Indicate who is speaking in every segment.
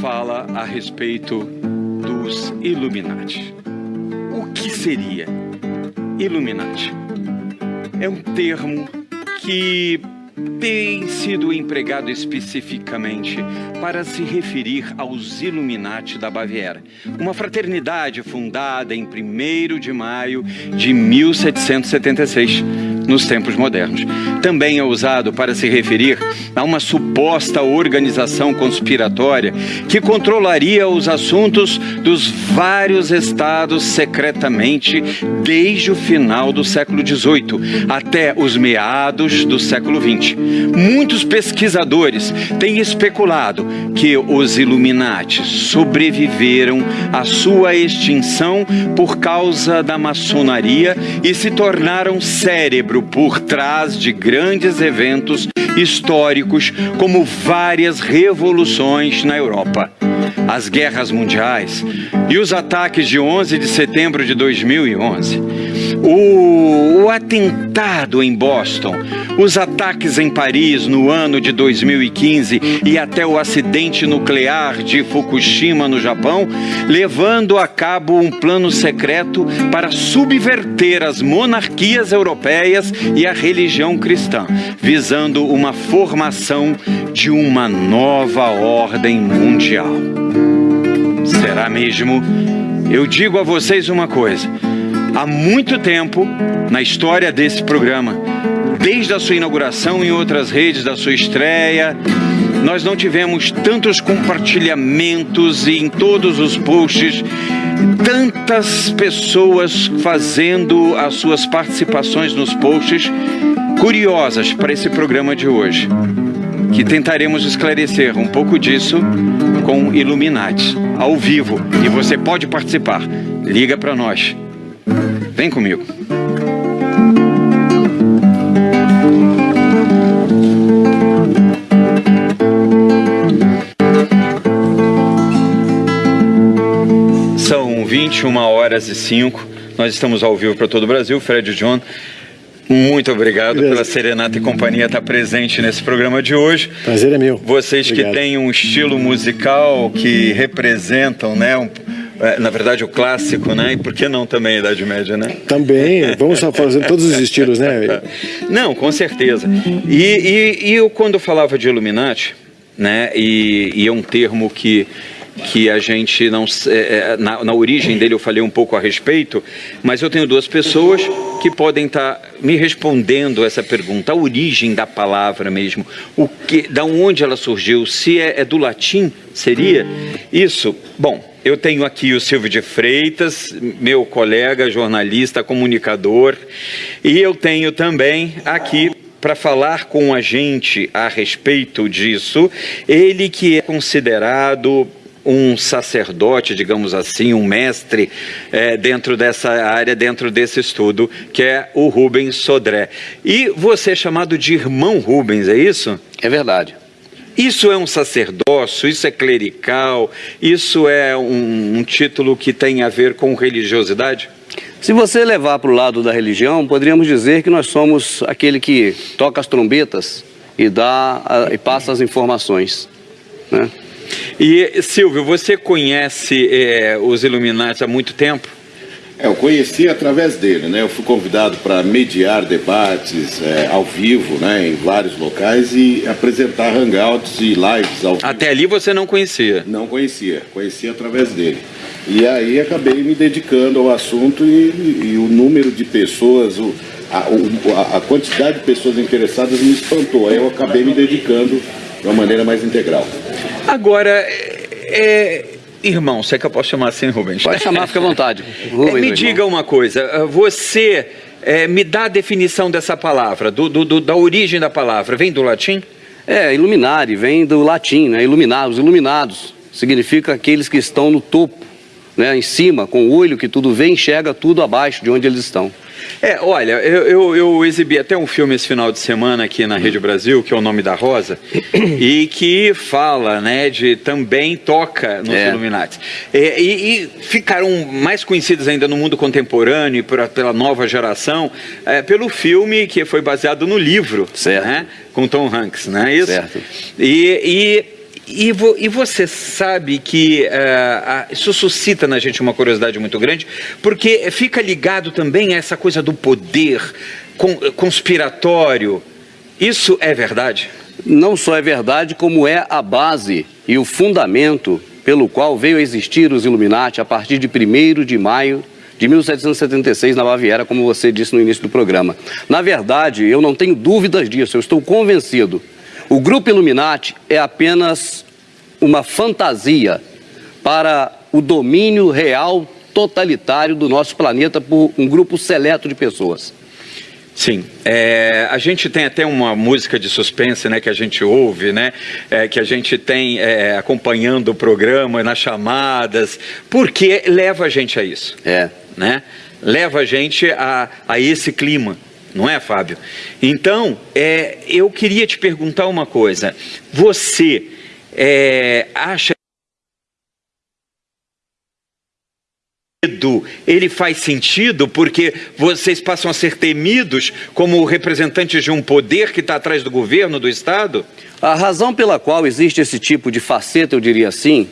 Speaker 1: fala a respeito dos Illuminati. O que seria Illuminati? É um termo que tem sido empregado especificamente para se referir aos Illuminati da Baviera, uma fraternidade fundada em 1 de maio de 1776 nos tempos modernos. Também é usado para se referir a uma suposta organização conspiratória que controlaria os assuntos dos vários estados secretamente desde o final do século XVIII até os meados do século XX. Muitos pesquisadores têm especulado que os Illuminati sobreviveram à sua extinção por causa da maçonaria e se tornaram cérebro por trás de grandes eventos históricos, como várias revoluções na Europa. As guerras mundiais e os ataques de 11 de setembro de 2011 o, o, atentado em Boston, os ataques em Paris no ano de 2015 e até o acidente nuclear de Fukushima no Japão, levando a cabo um plano secreto para subverter as monarquias europeias e a religião cristã, visando uma formação de uma nova ordem mundial. Será mesmo? Eu digo a vocês uma coisa há muito tempo na história desse programa, desde a sua inauguração em outras redes, da sua estreia, nós não tivemos tantos compartilhamentos e em todos os posts, tantas pessoas fazendo as suas participações nos posts curiosas para esse programa de hoje, que tentaremos esclarecer um pouco disso com Illuminati, ao vivo, e você pode participar. Liga para nós. Vem comigo. São 21 horas e 5. Nós estamos ao vivo para todo o Brasil. Fred e John, muito obrigado Beleza. pela Serenata e Companhia estar presente nesse programa de hoje.
Speaker 2: Prazer é meu.
Speaker 1: Vocês obrigado. que têm um estilo musical que representam, né, um, na verdade, o clássico, né? E por que não também a Idade Média, né?
Speaker 2: Também, vamos fazer todos os estilos, né?
Speaker 1: Não, com certeza. E, e, e eu, quando falava de Illuminati, né? E, e é um termo que que a gente não é, é, na, na, origem dele eu falei um pouco a respeito, mas eu tenho duas pessoas que podem estar tá me respondendo essa pergunta, a origem da palavra mesmo, o que, da onde ela surgiu, se é, é do latim, seria isso? Bom, eu tenho aqui o Silvio de Freitas, meu colega, jornalista, comunicador, e eu tenho também aqui para falar com a gente a respeito disso, ele que é considerado um sacerdote, digamos assim, um mestre é, dentro dessa área, dentro desse estudo, que é o Rubens Sodré. E você é chamado de irmão Rubens, é isso?
Speaker 3: É verdade.
Speaker 1: Isso é um sacerdócio, isso é clerical, isso é um, um título que tem a ver com religiosidade?
Speaker 3: Se você levar para o lado da religião, poderíamos dizer que nós somos aquele que toca as trombetas e, dá, e passa as informações. Né?
Speaker 1: E Silvio, você conhece é, os Illuminati há muito tempo?
Speaker 4: É, eu conheci através dele, né? Eu fui convidado para mediar debates é, ao vivo, né? Em vários locais e apresentar hangouts e lives ao vivo.
Speaker 1: Até ali você não conhecia?
Speaker 4: Não conhecia, conhecia através dele. E aí acabei me dedicando ao assunto e, e o número de pessoas, o, a, a, quantidade de pessoas interessadas me espantou. Aí eu acabei me dedicando de uma maneira mais integral.
Speaker 1: Agora, é, Irmão, se é que eu posso chamar assim, Rubens?
Speaker 3: Pode chamar, fica à vontade.
Speaker 1: Rubens, me diga irmão. uma coisa, ah, você é, me dá a definição dessa palavra, do, do, do, da origem da palavra, vem do latim?
Speaker 3: É, iluminare, vem do latim, né? Iluminar, os iluminados. Significa aqueles que estão no topo, né? em cima, com o olho que tudo vê, enxerga tudo abaixo de onde eles estão.
Speaker 1: É, olha, eu, eu, eu, exibi até um filme esse final de semana aqui na Rede Brasil, que é o Nome da Rosa, e que fala, né, de também toca nos é. Illuminati. É, e, e, ficaram mais conhecidos ainda no mundo contemporâneo, por, pela nova geração, é, pelo filme que foi baseado no livro, certo. Né, com Tom Hanks, não é isso? Certo. E, e e, vo, e, você sabe que uh, isso suscita na gente uma curiosidade muito grande, porque fica ligado também a essa coisa do poder conspiratório. Isso é verdade?
Speaker 3: Não só é verdade, como é a base e o fundamento pelo qual veio a existir os Illuminati a partir de 1 de maio de 1776 na Baviera, como você disse no início do programa. Na verdade, eu não tenho dúvidas disso, eu estou convencido. O grupo Illuminati é apenas uma fantasia para o domínio real totalitário do nosso planeta por um grupo seleto de pessoas.
Speaker 1: Sim, é, a gente tem até uma música de suspense, né, que a gente ouve, né, é, que a gente tem é, acompanhando o programa nas chamadas, porque leva a gente a isso.
Speaker 3: É.
Speaker 1: Né? Leva a gente a, a esse clima, não é, Fábio? Então, é, eu queria te perguntar uma coisa. Você é, acha ele faz sentido porque vocês passam a ser temidos como representantes de um poder que está atrás do governo, do Estado?
Speaker 3: A razão pela qual existe esse tipo de faceta, eu diria assim,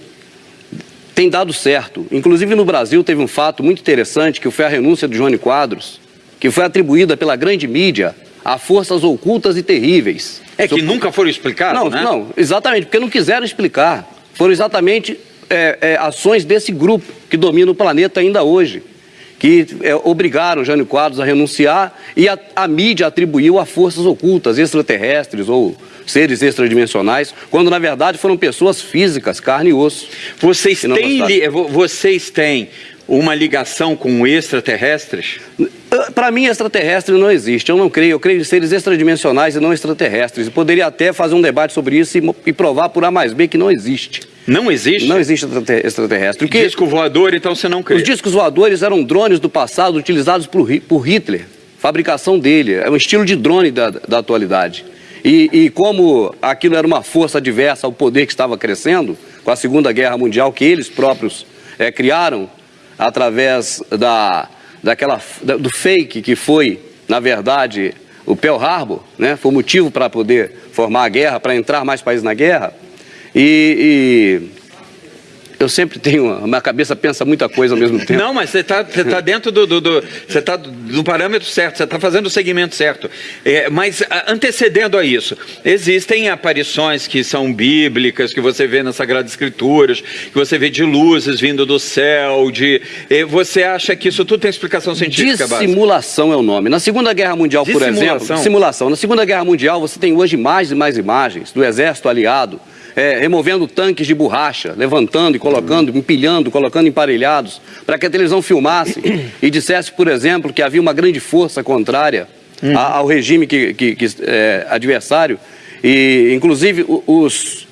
Speaker 3: tem dado certo. Inclusive no Brasil teve um fato muito interessante que foi a renúncia de Johnny Quadros, que foi atribuída pela grande mídia a forças ocultas e terríveis.
Speaker 1: É que nunca foram explicadas,
Speaker 3: não,
Speaker 1: né?
Speaker 3: Não, exatamente, porque não quiseram explicar. Foram exatamente é, é, ações desse grupo que domina o planeta ainda hoje, que é, obrigaram Jânio Quadros a renunciar e a, a mídia atribuiu a forças ocultas, extraterrestres ou seres extradimensionais, quando na verdade foram pessoas físicas, carne e osso.
Speaker 1: Vocês têm, vocês têm uma ligação com extraterrestres?
Speaker 3: Para mim, extraterrestre não existe. Eu não creio. Eu creio em seres extradimensionais e não extraterrestres. Eu poderia até fazer um debate sobre isso e, e provar por A mais B que não existe.
Speaker 1: Não existe?
Speaker 3: Não existe extraterrestre.
Speaker 1: Que... Disco voador, então você não crê?
Speaker 3: Os discos voadores eram drones do passado utilizados por, por Hitler. Fabricação dele. É um estilo de drone da, da atualidade. E, e como aquilo era uma força adversa ao poder que estava crescendo, com a Segunda Guerra Mundial, que eles próprios é, criaram através da, daquela, do fake que foi, na verdade, o Pearl Harbor, né? foi motivo para poder formar a guerra, para entrar mais países na guerra. E eu sempre tenho, a minha cabeça pensa muita coisa ao mesmo tempo.
Speaker 1: Não, mas você está tá dentro do, do, do você está do parâmetro certo, você está fazendo o segmento certo. É, mas antecedendo a isso, existem aparições que são bíblicas, que você vê nas Sagradas Escrituras, que você vê de luzes vindo do céu, de você acha que isso tudo tem explicação científica?
Speaker 3: Dissimulação base? é o nome. Na Segunda Guerra Mundial, por exemplo, simulação. Na Segunda Guerra Mundial, você tem hoje mais e mais imagens do exército aliado é, removendo tanques de borracha, levantando e colocando, empilhando, colocando emparelhados, para que a televisão filmasse e dissesse, por exemplo, que havia uma grande força contrária uhum. ao regime que, que, que é, adversário. E, inclusive, os,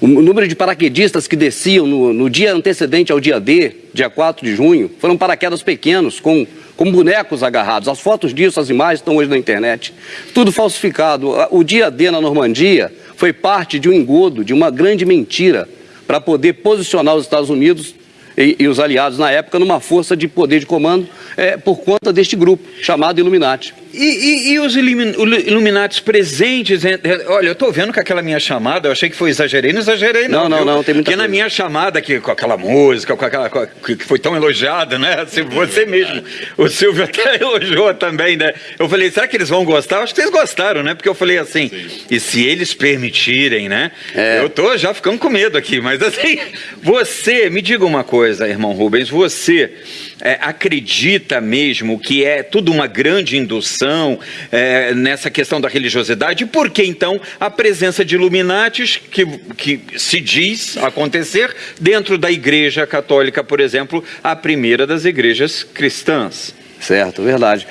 Speaker 3: o número de paraquedistas que desciam no, no, dia antecedente ao dia D, dia 4 de junho, foram paraquedas pequenos, com, com bonecos agarrados. As fotos disso, as imagens estão hoje na internet. Tudo falsificado. O dia D na Normandia foi parte de um engodo, de uma grande mentira, para poder posicionar os Estados Unidos e, e, os aliados na época numa força de poder de comando é, por conta deste grupo chamado Illuminati.
Speaker 1: E, e, e os Illuminatis presentes? Olha, eu estou vendo que aquela minha chamada, eu achei que foi exagerei, não exagerei
Speaker 3: não. Não, não, não, tem muita
Speaker 1: Porque coisa. na minha chamada, que, com aquela música, com aquela que foi tão elogiada, né? Você mesmo, o Silvio até elogiou também, né? Eu falei, será que eles vão gostar? Acho que eles gostaram, né? Porque eu falei assim, Sim. e se eles permitirem, né? É. Eu tô já ficando com medo aqui, mas assim, você, me diga uma coisa, irmão Rubens, você é, acredita mesmo que é tudo uma grande indução é, nessa questão da religiosidade? Por que então a presença de Illuminatis, que, que se diz acontecer dentro da Igreja Católica, por exemplo, a primeira das igrejas cristãs?
Speaker 3: Certo, verdade.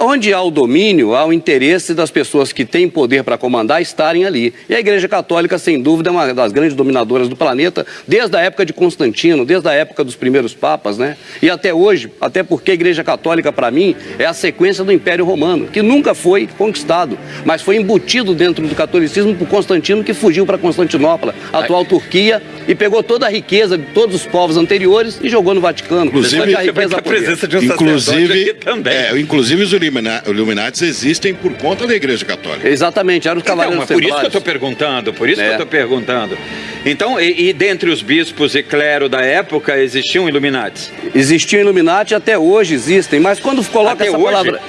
Speaker 3: Onde há o domínio, há o interesse das pessoas que têm poder para comandar estarem ali. E a Igreja Católica, sem dúvida, é uma das grandes dominadoras do planeta, desde a época de Constantino, desde a época dos primeiros papas, né? E até hoje, até porque a Igreja Católica, para mim, é a sequência do Império Romano, que nunca foi conquistado, mas foi embutido dentro do catolicismo por Constantino, que fugiu para Constantinopla, atual Turquia, e pegou toda a riqueza de todos os povos anteriores e jogou no Vaticano.
Speaker 2: Inclusive, a, riqueza a presença de um inclusive
Speaker 4: inclusive, também. É, inclusive os Illuminati existem por conta da Igreja Católica.
Speaker 3: Exatamente, eram os então, cavaleiros
Speaker 1: então, por isso que eu estou perguntando, por isso é. que eu estou perguntando. Então, e, e, dentre os bispos e clero da época, existiam Illuminati?
Speaker 3: Existiam Illuminati, até hoje existem, mas quando coloca até essa hoje? palavra...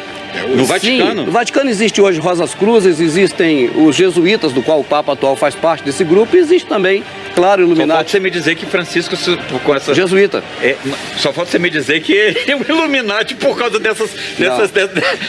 Speaker 1: No Vaticano?
Speaker 3: Sim, no Vaticano existe hoje Rosas Cruzes, existem os jesuítas, do qual o Papa atual faz parte desse grupo, e existe também, claro, Illuminati. Só
Speaker 1: falta você me dizer que Francisco, com essa...
Speaker 3: Jesuíta.
Speaker 1: É, só falta você me dizer que ele é um Illuminati por causa dessas, dessas,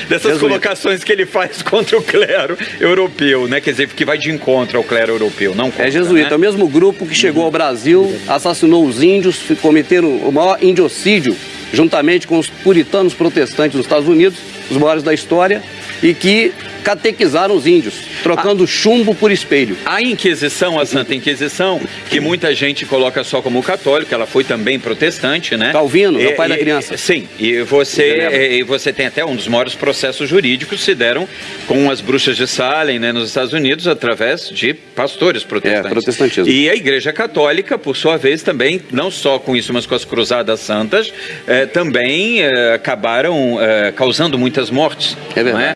Speaker 1: dessas colocações que ele faz contra o clero europeu, né? Quer dizer, que vai de encontro ao clero europeu, não contra,
Speaker 3: É jesuíta, né? é o mesmo grupo que chegou ao Brasil, assassinou os índios, cometeram o maior indiocídio, juntamente com os puritanos protestantes nos Estados Unidos, os maiores da história, e que catequizaram os índios, trocando a... chumbo por espelho.
Speaker 1: A Inquisição, a Santa Inquisição, que muita gente coloca só como católico, ela foi também protestante, né?
Speaker 3: Calvino, é, o pai e, da criança.
Speaker 1: Sim, e você, e você tem até um dos maiores processos jurídicos se deram com as bruxas de Salem, né, nos Estados Unidos, através de pastores protestantes.
Speaker 3: É, protestantismo.
Speaker 1: E a Igreja Católica, por sua vez, também, não só com isso, mas com as cruzadas santas, eh, também eh, acabaram eh, causando muitas mortes.
Speaker 3: É verdade.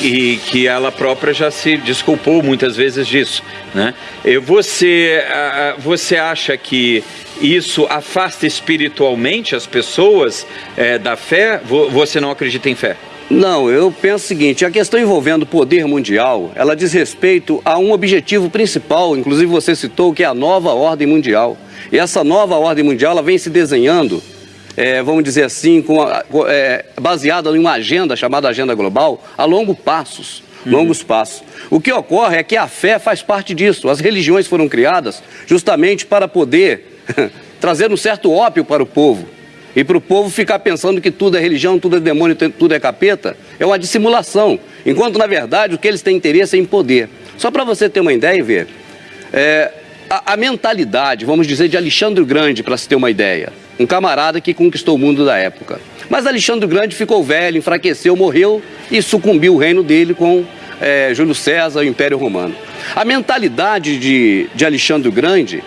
Speaker 1: E que ela própria já se desculpou muitas vezes disso. Né? Você, você acha que isso afasta espiritualmente as pessoas é, da fé? Você não acredita em fé?
Speaker 3: Não, eu penso o seguinte, a questão envolvendo o poder mundial, ela diz respeito a um objetivo principal, inclusive você citou, que é a nova ordem mundial. E essa nova ordem mundial, ela vem se desenhando é, vamos dizer assim, com a, é, baseada em uma agenda chamada Agenda Global, a longo passos, uhum. longos passos. O que ocorre é que a fé faz parte disso. As religiões foram criadas justamente para poder trazer um certo ópio para o povo. E para o povo ficar pensando que tudo é religião, tudo é demônio, tudo é capeta, é uma dissimulação. Enquanto, na verdade, o que eles têm interesse é em poder. Só para você ter uma ideia e ver, é, a, a mentalidade, vamos dizer, de Alexandre Grande, para se ter uma ideia, um camarada que conquistou o mundo da época. Mas Alexandre Grande ficou velho, enfraqueceu, morreu e sucumbiu o reino dele com é, Júlio César e o Império Romano. A mentalidade de, de Alexandre Grande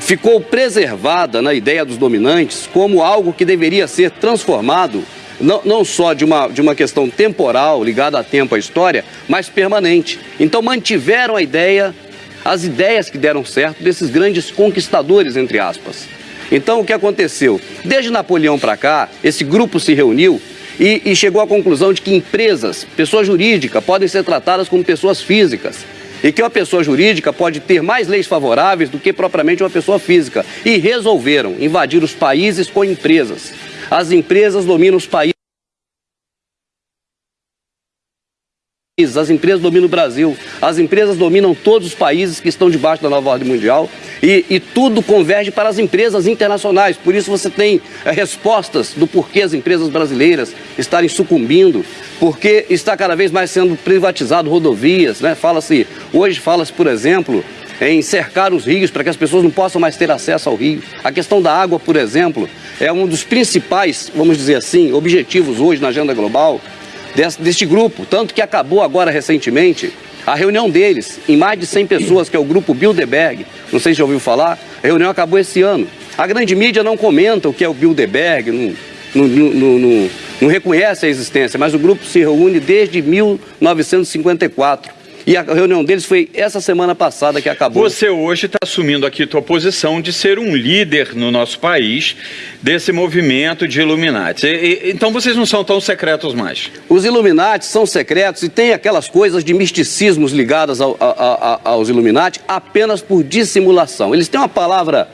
Speaker 3: ficou preservada na ideia dos dominantes como algo que deveria ser transformado não, não, só de uma, de uma questão temporal, ligada a tempo à história, mas permanente. Então mantiveram a ideia, as ideias que deram certo desses grandes conquistadores, entre aspas. Então, o que aconteceu? Desde Napoleão para cá, esse grupo se reuniu e, e, chegou à conclusão de que empresas, pessoa jurídica, podem ser tratadas como pessoas físicas. E que uma pessoa jurídica pode ter mais leis favoráveis do que propriamente uma pessoa física. E resolveram invadir os países com empresas. As empresas dominam os países. As empresas dominam o Brasil, as empresas dominam todos os países que estão debaixo da nova ordem mundial e, e tudo converge para as empresas internacionais. Por isso você tem é, respostas do porquê as empresas brasileiras estarem sucumbindo, porque está cada vez mais sendo privatizado rodovias, né? Fala-se, hoje fala-se, por exemplo, em cercar os rios para que as pessoas não possam mais ter acesso ao rio. A questão da água, por exemplo, é um dos principais, vamos dizer assim, objetivos hoje na agenda global deste, grupo, tanto que acabou agora recentemente a reunião deles, em mais de 100 pessoas, que é o grupo Bilderberg, não sei se já ouviu falar, a reunião acabou esse ano. A grande mídia não comenta o que é o Bilderberg, não, não, não, não reconhece a existência, mas o grupo se reúne desde 1954. E a reunião deles foi essa semana passada que acabou.
Speaker 1: Você hoje está assumindo aqui tua posição de ser um líder no nosso país desse movimento de Illuminati. E, e, então vocês não são tão secretos mais.
Speaker 3: Os Illuminati são secretos e tem aquelas coisas de misticismos ligadas ao, a, a, aos Illuminati apenas por dissimulação. Eles têm uma palavra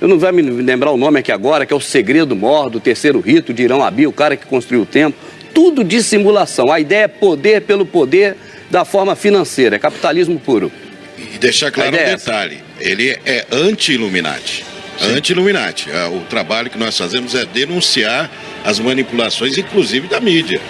Speaker 3: eu não vou me lembrar o nome aqui agora, que é o segredo mor do terceiro rito de Irão Abi, o cara que construiu o templo. Tudo dissimulação. A ideia é poder pelo poder da forma financeira, é capitalismo puro.
Speaker 4: E deixar claro um é detalhe, ele é anti-Illuminati. Anti-Illuminati. É, o trabalho que nós fazemos é denunciar as manipulações, inclusive da mídia,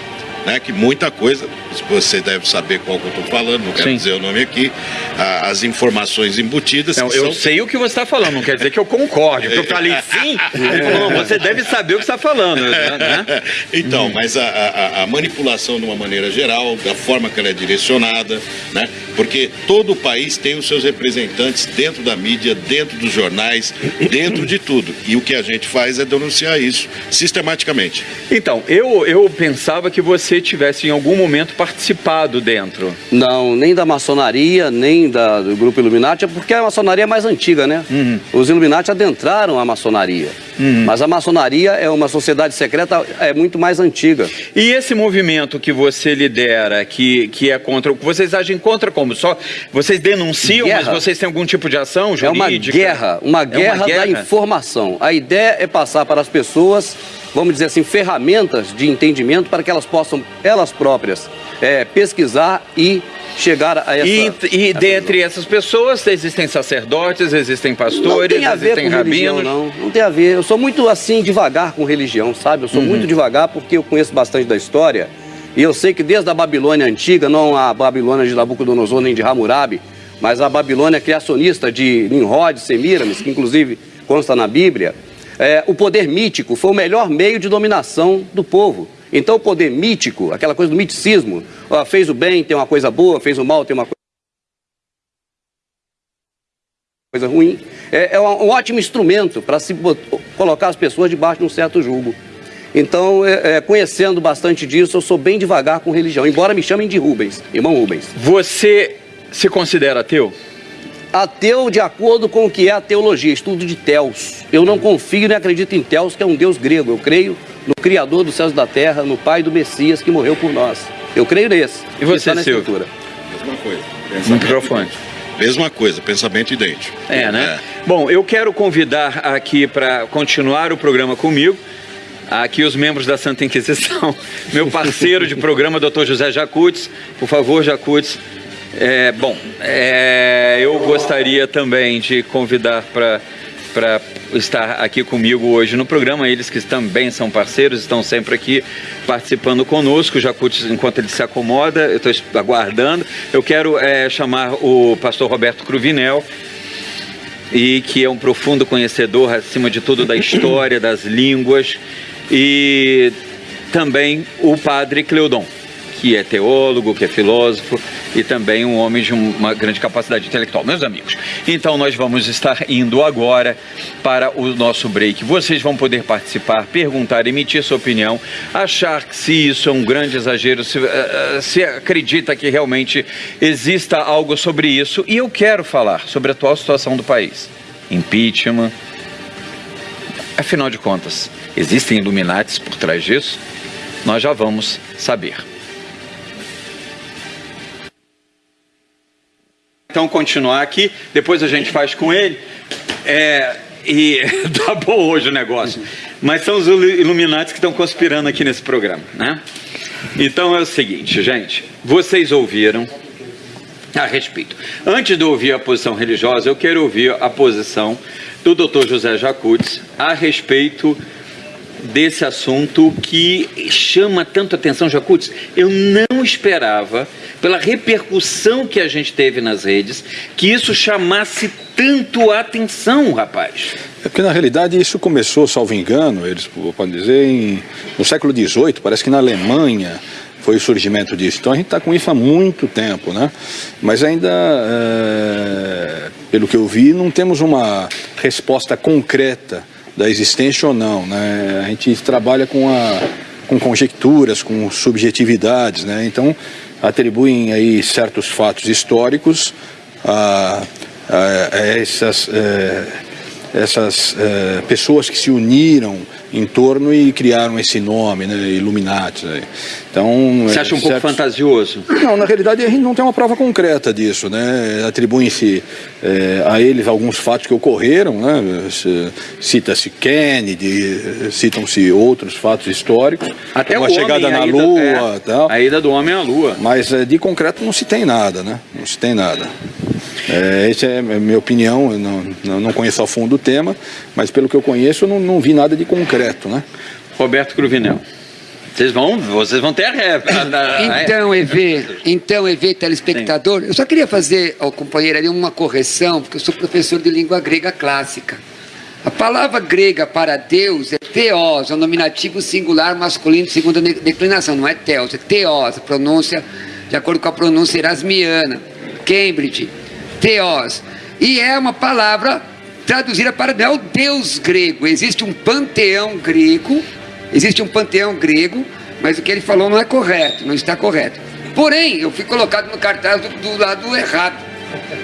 Speaker 4: né? que muita coisa você deve saber qual que eu estou falando, não quero Sim. dizer o nome aqui, as informações embutidas.
Speaker 1: Não, eu são... sei o que você está falando, não quer dizer que eu concorde, porque eu falei sim, ele falou, não, você deve saber o que está falando. Né?
Speaker 4: Então, hum. mas a, a, a, manipulação de uma maneira geral, da forma que ela é direcionada, né? porque todo o país tem os seus representantes dentro da mídia, dentro dos jornais, dentro de tudo. E o que a gente faz é denunciar isso sistematicamente.
Speaker 1: Então, eu, eu pensava que você tivesse em algum momento participado dentro.
Speaker 3: Não, nem da maçonaria, nem da, do grupo Illuminati, porque a maçonaria é mais antiga, né? Uhum. Os Illuminati adentraram a maçonaria. Uhum. Mas a maçonaria é uma sociedade secreta é muito mais antiga.
Speaker 1: E esse movimento que você lidera, que, que é contra. Vocês agem contra como? Só vocês denunciam, guerra. mas vocês têm algum tipo de ação jurídica?
Speaker 3: É uma guerra, uma guerra, é uma guerra da informação. A ideia é passar para as pessoas, vamos dizer assim, ferramentas de entendimento para que elas possam, elas próprias, é, pesquisar e chegar a essa...
Speaker 1: E, e essa dentre essas pessoas existem sacerdotes, existem pastores, não tem a ver existem com rabinos...
Speaker 3: Religião, não, não tem a ver. Eu sou muito assim, devagar com religião, sabe? Eu sou uhum. muito devagar porque eu conheço bastante da história e eu sei que desde a Babilônia antiga, não a Babilônia de Nabucodonosor nem de Hammurabi, mas a Babilônia criacionista de Nimrod, Semiramis, que inclusive consta na Bíblia, é, o poder mítico foi o melhor meio de dominação do povo. Então o poder mítico, aquela coisa do miticismo, ó, fez o bem, tem uma coisa boa, fez o mal, tem uma coisa ruim, é, é um, ótimo instrumento para se colocar as pessoas debaixo de um certo julgo. Então, é, é, conhecendo bastante disso, eu sou bem devagar com religião, embora me chamem de Rubens, irmão Rubens.
Speaker 1: Você se considera ateu?
Speaker 3: Ateu de acordo com o que é a teologia, estudo de Teos. Eu não confio nem acredito em Teos, que é um deus grego. Eu creio no Criador dos céus e da terra, no Pai do Messias que morreu por nós. Eu creio nesse.
Speaker 1: E você, na Escritura.
Speaker 4: Mesma coisa.
Speaker 1: No microfone.
Speaker 4: Mesma coisa, pensamento idêntico.
Speaker 1: É, né? É. Bom, eu quero convidar aqui para continuar o programa comigo aqui os membros da Santa Inquisição, meu parceiro de programa, doutor José Jacutes. Por favor, Jacutes. É, bom, é, eu gostaria também de convidar para para estar aqui comigo hoje no programa. Eles que também são parceiros, estão sempre aqui participando conosco. O Jacutes, enquanto ele se acomoda, eu estou aguardando. Eu quero é, chamar o pastor Roberto Cruvinel, e que é um profundo conhecedor, acima de tudo, da história, das línguas e também o padre Cleudon, que é teólogo, que é filósofo e também um homem de uma grande capacidade intelectual. Meus amigos, então nós vamos estar indo agora para o nosso break. Vocês vão poder participar, perguntar, emitir sua opinião, achar que se isso é um grande exagero, se, uh, se acredita que realmente exista algo sobre isso. E eu quero falar sobre a atual situação do país. Impeachment. Afinal de contas, Existem Illuminates por trás disso? Nós já vamos saber. Então, continuar aqui, depois a gente faz com ele. É, e tá bom hoje o negócio. Mas são os Illuminates que estão conspirando aqui nesse programa, né? Então é o seguinte, gente. Vocês ouviram a respeito. Antes de ouvir a posição religiosa, eu quero ouvir a posição do Dr. José Jacutes a respeito desse assunto que chama tanto atenção, Jacutes. Eu não esperava, pela repercussão que a gente teve nas redes, que isso chamasse tanto a atenção, rapaz.
Speaker 2: É porque na realidade isso começou, salvo engano, eles podem dizer, em, no século XVIII, parece que na Alemanha foi o surgimento disso. Então a gente está com isso há muito tempo, né? Mas ainda, é, pelo que eu vi, não temos uma resposta concreta da existência ou não. Né? A gente trabalha com, a, com conjecturas, com subjetividades, né? então atribuem aí certos fatos históricos a, a, a essas, é, essas é, pessoas que se uniram em torno e criaram esse nome, né, Illuminati. Né?
Speaker 1: Então, Você acha um pouco fantasioso?
Speaker 2: Não, na realidade a gente não tem uma prova concreta disso, né? Atribuem-se é, a eles alguns fatos que ocorreram, né? Cita-se Kennedy, citam-se outros fatos históricos,
Speaker 1: até
Speaker 2: a chegada na ida, Lua,
Speaker 1: é,
Speaker 2: tal.
Speaker 1: A ida do homem à Lua.
Speaker 2: Mas é, de concreto não se tem nada, né? Não se tem nada. É, essa é a minha opinião, eu não, não conheço a fundo o tema, mas pelo que eu conheço, eu não, não vi nada de concreto, né?
Speaker 1: Roberto Cruvinel. Vocês vão, vocês vão ter a,
Speaker 5: Então, EV, então, EV, telespectador, Sim. eu só queria fazer ao companheiro ali uma correção, porque eu sou professor de língua grega clássica. A palavra grega para Deus é teos, é um nominativo singular masculino de segunda declinação, não é teos, é teos, a pronúncia de acordo com a pronúncia erasmiana, Cambridge, teos. E é uma palavra traduzida para não é o Deus grego, existe um panteão grego Existe um panteão grego, mas o que ele falou não é correto, não está correto. Porém, eu fui colocado no cartaz do, do lado errado.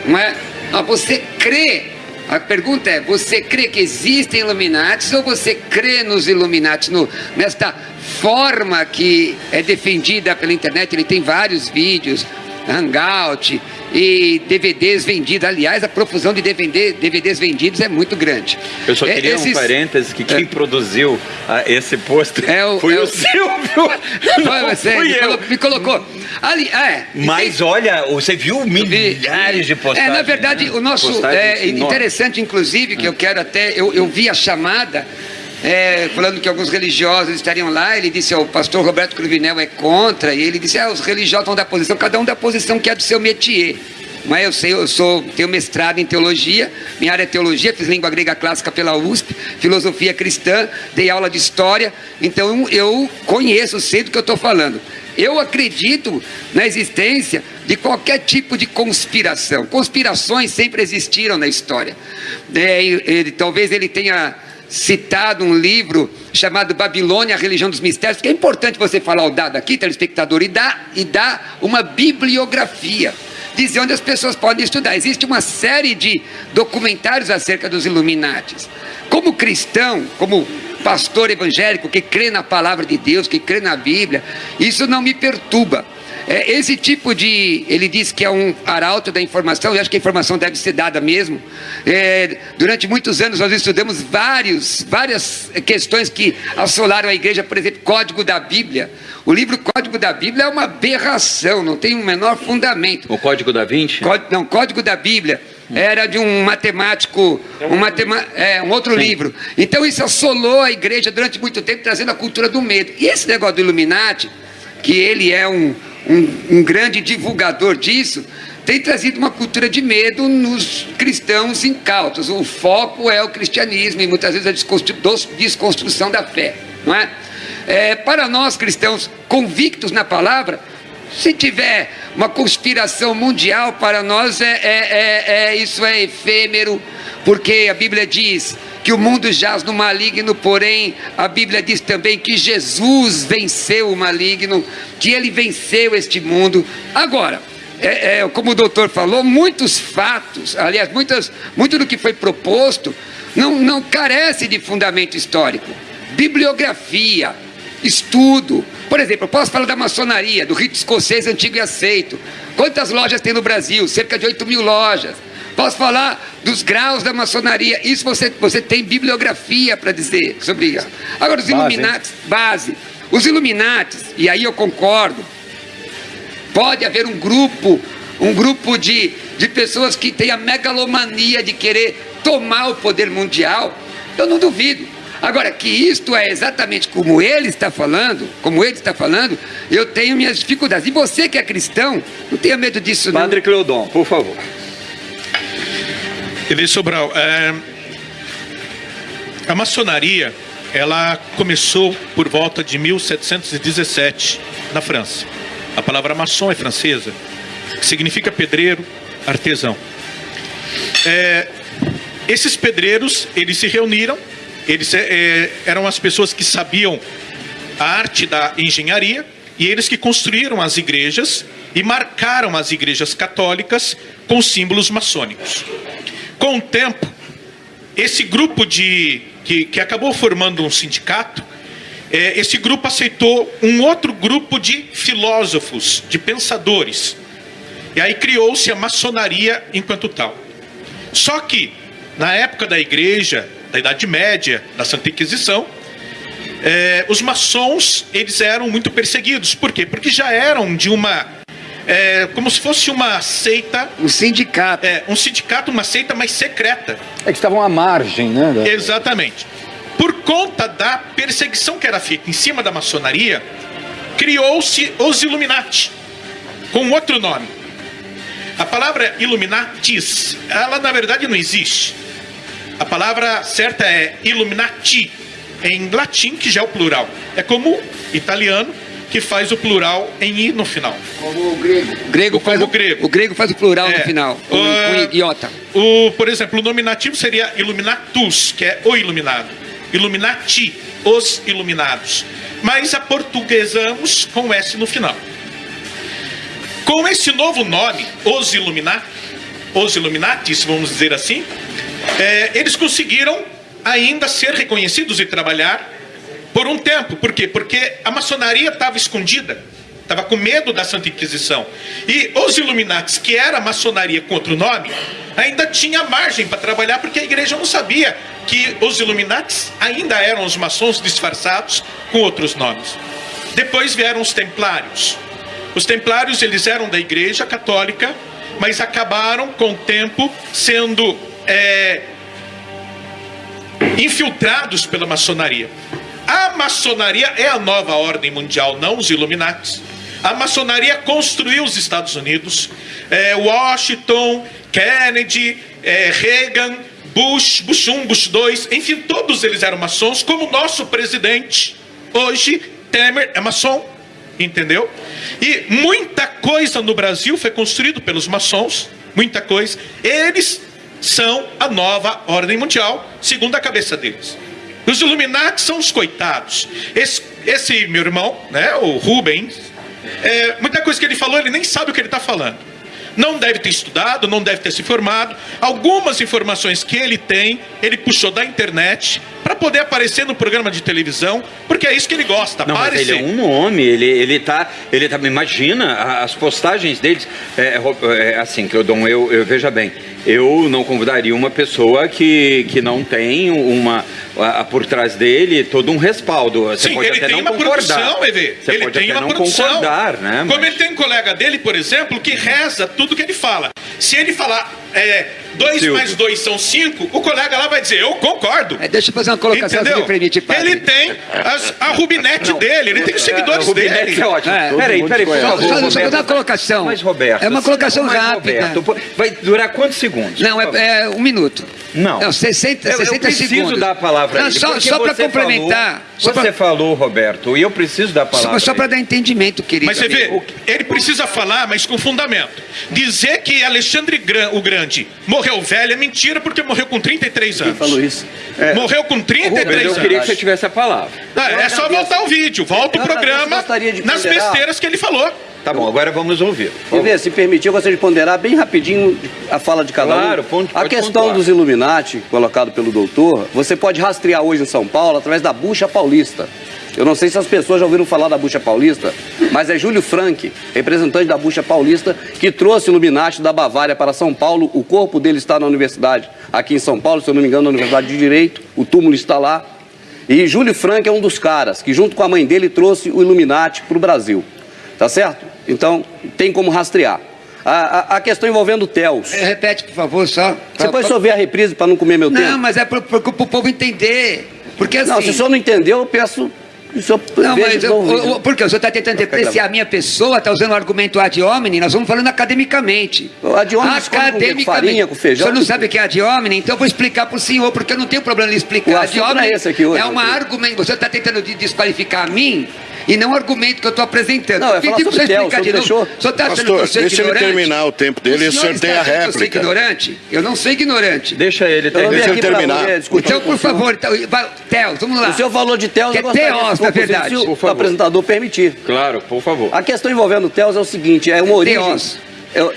Speaker 5: Não é? Ah, você crê a pergunta é: você crê que existem Illuminatis ou você crê nos Illuminatis, no, nesta forma que é defendida pela internet? Ele tem vários vídeos, Hangout, e DVDs vendidos. Aliás, a profusão de DVD, DVDs vendidos é muito grande.
Speaker 1: Eu só queria Esses... um parêntese que quem é. produziu ah, esse post é o, foi é o, o Silvio.
Speaker 5: Foi você, me, colo, me, colocou. Ali, é,
Speaker 1: Mas tem... olha, você viu milhares de postagens.
Speaker 5: É, na verdade,
Speaker 1: né?
Speaker 5: o nosso é interessante, inclusive, que eu quero até, eu, eu vi a chamada é, falando que alguns religiosos estariam lá, ele disse, oh, o pastor Roberto Cruvinel é contra, e ele disse, ah, os religiosos vão dar posição, cada um dá posição que é do seu métier. Mas eu sei, eu sou, tenho mestrado em teologia, minha área é teologia, fiz língua grega clássica pela USP, filosofia cristã, dei aula de história, então eu conheço, sei do que eu estou falando. Eu acredito na existência de qualquer tipo de conspiração. Conspirações sempre existiram na história. É, ele, talvez ele tenha citado um livro chamado Babilônia, a religião dos mistérios, que é importante você falar o dado aqui, telespectador, e dar, e dar uma bibliografia, dizer onde as pessoas podem estudar. Existe uma série de documentários acerca dos Illuminatis. Como cristão, como pastor evangélico que crê na palavra de Deus, que crê na Bíblia, isso não me perturba. É, esse tipo de. Ele diz que é um arauto da informação, eu acho que a informação deve ser dada mesmo. É, durante muitos anos nós estudamos vários, várias questões que assolaram a igreja, por exemplo, Código da Bíblia. O livro Código da Bíblia é uma aberração, não tem o um menor fundamento.
Speaker 1: O Código da Vinci?
Speaker 5: Código, não, Código da Bíblia era de um matemático, um, matema, é, um outro Sim. livro. Então isso assolou a igreja durante muito tempo, trazendo a cultura do medo. E esse negócio do Illuminati, que ele é um, um, um grande divulgador disso, tem trazido uma cultura de medo nos cristãos incautos. O foco é o cristianismo e muitas vezes a desconstrução da fé, não é? é para nós cristãos convictos na palavra, se tiver uma conspiração mundial para nós é, é, é, é isso é efêmero, porque a Bíblia diz que o mundo jaz no maligno, porém a Bíblia diz também que Jesus venceu o maligno, que ele venceu este mundo. Agora, é, é, como o doutor falou, muitos fatos, aliás, muitas, muito do que foi proposto não, não carece de fundamento histórico. Bibliografia, estudo. Por exemplo, eu posso falar da maçonaria, do rito escocês antigo e aceito. Quantas lojas tem no Brasil? Cerca de 8 mil lojas. Posso falar dos graus da maçonaria. Isso você, você tem bibliografia para dizer sobre isso. Agora, os Illuminatis, base. Os Illuminatis, e aí eu concordo, pode haver um grupo, um grupo de, de pessoas que têm a megalomania de querer tomar o poder mundial. Eu não duvido. Agora, que isto é exatamente como ele está falando, como ele está falando, eu tenho minhas dificuldades. E você que é cristão, não tenha medo disso,
Speaker 1: não. Padre Cleodon, por favor.
Speaker 6: Ele Sobral, é, a maçonaria ela começou por volta de 1717 na França. A palavra maçom é francesa, que significa pedreiro, artesão. É, esses pedreiros eles se reuniram, eles é, eram as pessoas que sabiam a arte da engenharia e eles que construíram as igrejas e marcaram as igrejas católicas com símbolos maçônicos. Com o tempo, esse grupo de que, que acabou formando um sindicato, é, esse grupo aceitou um outro grupo de filósofos, de pensadores. E aí criou-se a maçonaria enquanto tal. Só que, na época da igreja, da Idade Média, da Santa Inquisição, é, os maçons eles eram muito perseguidos. Por quê? Porque já eram de uma é, como se fosse uma seita.
Speaker 5: Um sindicato.
Speaker 6: É, um sindicato, uma seita mais secreta.
Speaker 2: É que estavam à margem, né?
Speaker 6: Exatamente. Por conta da perseguição que era feita em cima da maçonaria, criou-se os Illuminati, com outro nome. A palavra Illuminatis, ela na verdade não existe. A palavra certa é Illuminati, em latim, que já é o plural. É como italiano, que faz o plural em i no final.
Speaker 5: Como o grego. O grego faz o, grego. o grego faz o plural é, no final, com, uh, iota.
Speaker 6: O, por exemplo, o nominativo seria illuminatus, que é o iluminado. Illuminati, os iluminados. Mas aportuguesamos com S no final. Com esse novo nome, os Illuminati, os Illuminatis, vamos dizer assim, é, eles conseguiram ainda ser reconhecidos e trabalhar por um tempo. Por quê? Porque a maçonaria estava escondida, estava com medo da Santa Inquisição. E os Illuminatis, que era a maçonaria com outro nome, ainda tinha margem para trabalhar, porque a igreja não sabia que os Illuminatis ainda eram os maçons disfarçados com outros nomes. Depois vieram os templários. Os templários eles eram da igreja católica, mas acabaram com o tempo sendo é, infiltrados pela maçonaria. A maçonaria é a nova ordem mundial, não os Illuminati. A maçonaria construiu os Estados Unidos, é, Washington, Kennedy, é, Reagan, Bush, Bush 1, Bush 2, enfim, todos eles eram maçons, como o nosso presidente, hoje, Temer, é maçom, entendeu? E muita coisa no Brasil foi construído pelos maçons, muita coisa. Eles são a nova ordem mundial, segundo a cabeça deles. Os Illuminati são os coitados. Esse, esse meu irmão, né, o Rubens, é, muita coisa que ele falou, ele nem sabe o que ele está falando. Não deve ter estudado, não deve ter se informado. Algumas informações que ele tem, ele puxou da internet para poder aparecer no programa de televisão, porque é isso que ele gosta,
Speaker 1: não, aparecer. Ele é um nome, ele, ele tá, ele tá, imagina as postagens deles, é, é, é assim, que eu dou, eu, eu veja bem, eu não convidaria uma pessoa que, que não tem uma a, a, por trás dele todo um respaldo.
Speaker 6: Você Sim, pode ele até tem não uma concordar. produção, Evê. Você ele
Speaker 1: pode
Speaker 6: tem
Speaker 1: até
Speaker 6: uma
Speaker 1: não produção. concordar, né?
Speaker 6: Como mas... ele tem um colega dele, por exemplo, que reza tudo que ele fala. Se ele falar é, dois mais dois são cinco, o colega lá vai dizer, eu concordo.
Speaker 5: É, deixa eu fazer uma colocação
Speaker 6: Entendeu? se permite, padre. Ele tem as, a Rubinete não, dele, ele tem os seguidores dele.
Speaker 1: É ótimo. É. Peraí, peraí, por favor.
Speaker 5: Só, só dar uma colocação.
Speaker 1: Mas, Roberto,
Speaker 5: é uma colocação rápida.
Speaker 1: Roberto, vai durar quantos segundos?
Speaker 5: Não, é, é um minuto.
Speaker 1: Não.
Speaker 5: Não, 60, 60 eu, eu
Speaker 1: preciso
Speaker 5: segundos.
Speaker 1: dar a palavra
Speaker 5: não, Só, só para complementar.
Speaker 1: Falou, você pra... falou, Roberto, e eu preciso dar a palavra.
Speaker 5: Só, só para dar entendimento, querido.
Speaker 6: Mas você vê, ele precisa falar, mas com fundamento. Dizer que Alexandre o Grande morreu velho é mentira, porque morreu com 33 anos.
Speaker 1: Quem falou isso?
Speaker 6: É, morreu com 33 Rubens,
Speaker 1: anos. Eu queria que você tivesse a palavra.
Speaker 6: Ah, é só voltar o vídeo, volta o programa nas besteiras que ele falou.
Speaker 1: Tá bom, agora vamos ouvir.
Speaker 3: ver, se permitir, eu gostaria de ponderar bem rapidinho a fala de cada
Speaker 1: claro, um.
Speaker 3: Ponto, a questão pontuar. dos Illuminati, colocado pelo doutor, você pode rastrear hoje em São Paulo através da bucha paulista. Eu não sei se as pessoas já ouviram falar da Bucha Paulista, mas é Júlio Frank, representante da Bucha Paulista, que trouxe o Illuminati da Bavária para São Paulo. O corpo dele está na universidade, aqui em São Paulo, se eu não me engano, na Universidade de Direito. O túmulo está lá. E Júlio Frank é um dos caras que, junto com a mãe dele, trouxe o Illuminati para o Brasil. Tá certo? Então, tem como rastrear. A, a, a questão envolvendo o TELS.
Speaker 5: É, repete, por favor, só.
Speaker 3: Você pode só ver a reprise para não comer meu
Speaker 5: não,
Speaker 3: tempo?
Speaker 5: Não, mas é para o povo entender. Porque assim...
Speaker 3: Não, se o senhor não entendeu, eu peço
Speaker 5: não, mas eu, o, porque o senhor está tentando depreciar a minha pessoa, está usando o argumento ad hominem, nós vamos falando academicamente.
Speaker 3: O ad hominem academicamente. Com farinha, com feijão.
Speaker 5: O senhor não sabe o que é ad hominem, então eu vou explicar para o senhor, porque eu não tenho problema em explicar. O
Speaker 3: ad hominem é, esse aqui hoje,
Speaker 5: é uma argumento. Você está tentando desqualificar a mim e não o argumento que eu estou apresentando.
Speaker 3: Não, é falar sobre Del,
Speaker 5: de novo. O senhor está
Speaker 4: achando que eu sou deixa ignorante? ele terminar o tempo dele e o senhor tem a réplica. Eu
Speaker 5: sou ignorante? Eu não sou ignorante.
Speaker 1: Deixa ele terminar.
Speaker 4: Deixa ele terminar.
Speaker 5: Então, por favor, então, Teos, vamos lá.
Speaker 3: O senhor falou de Teos,
Speaker 5: que é Teos, na verdade.
Speaker 3: Se o apresentador permitir.
Speaker 1: Claro, por favor.
Speaker 3: A questão envolvendo Teos é o seguinte, é uma origem... Teos.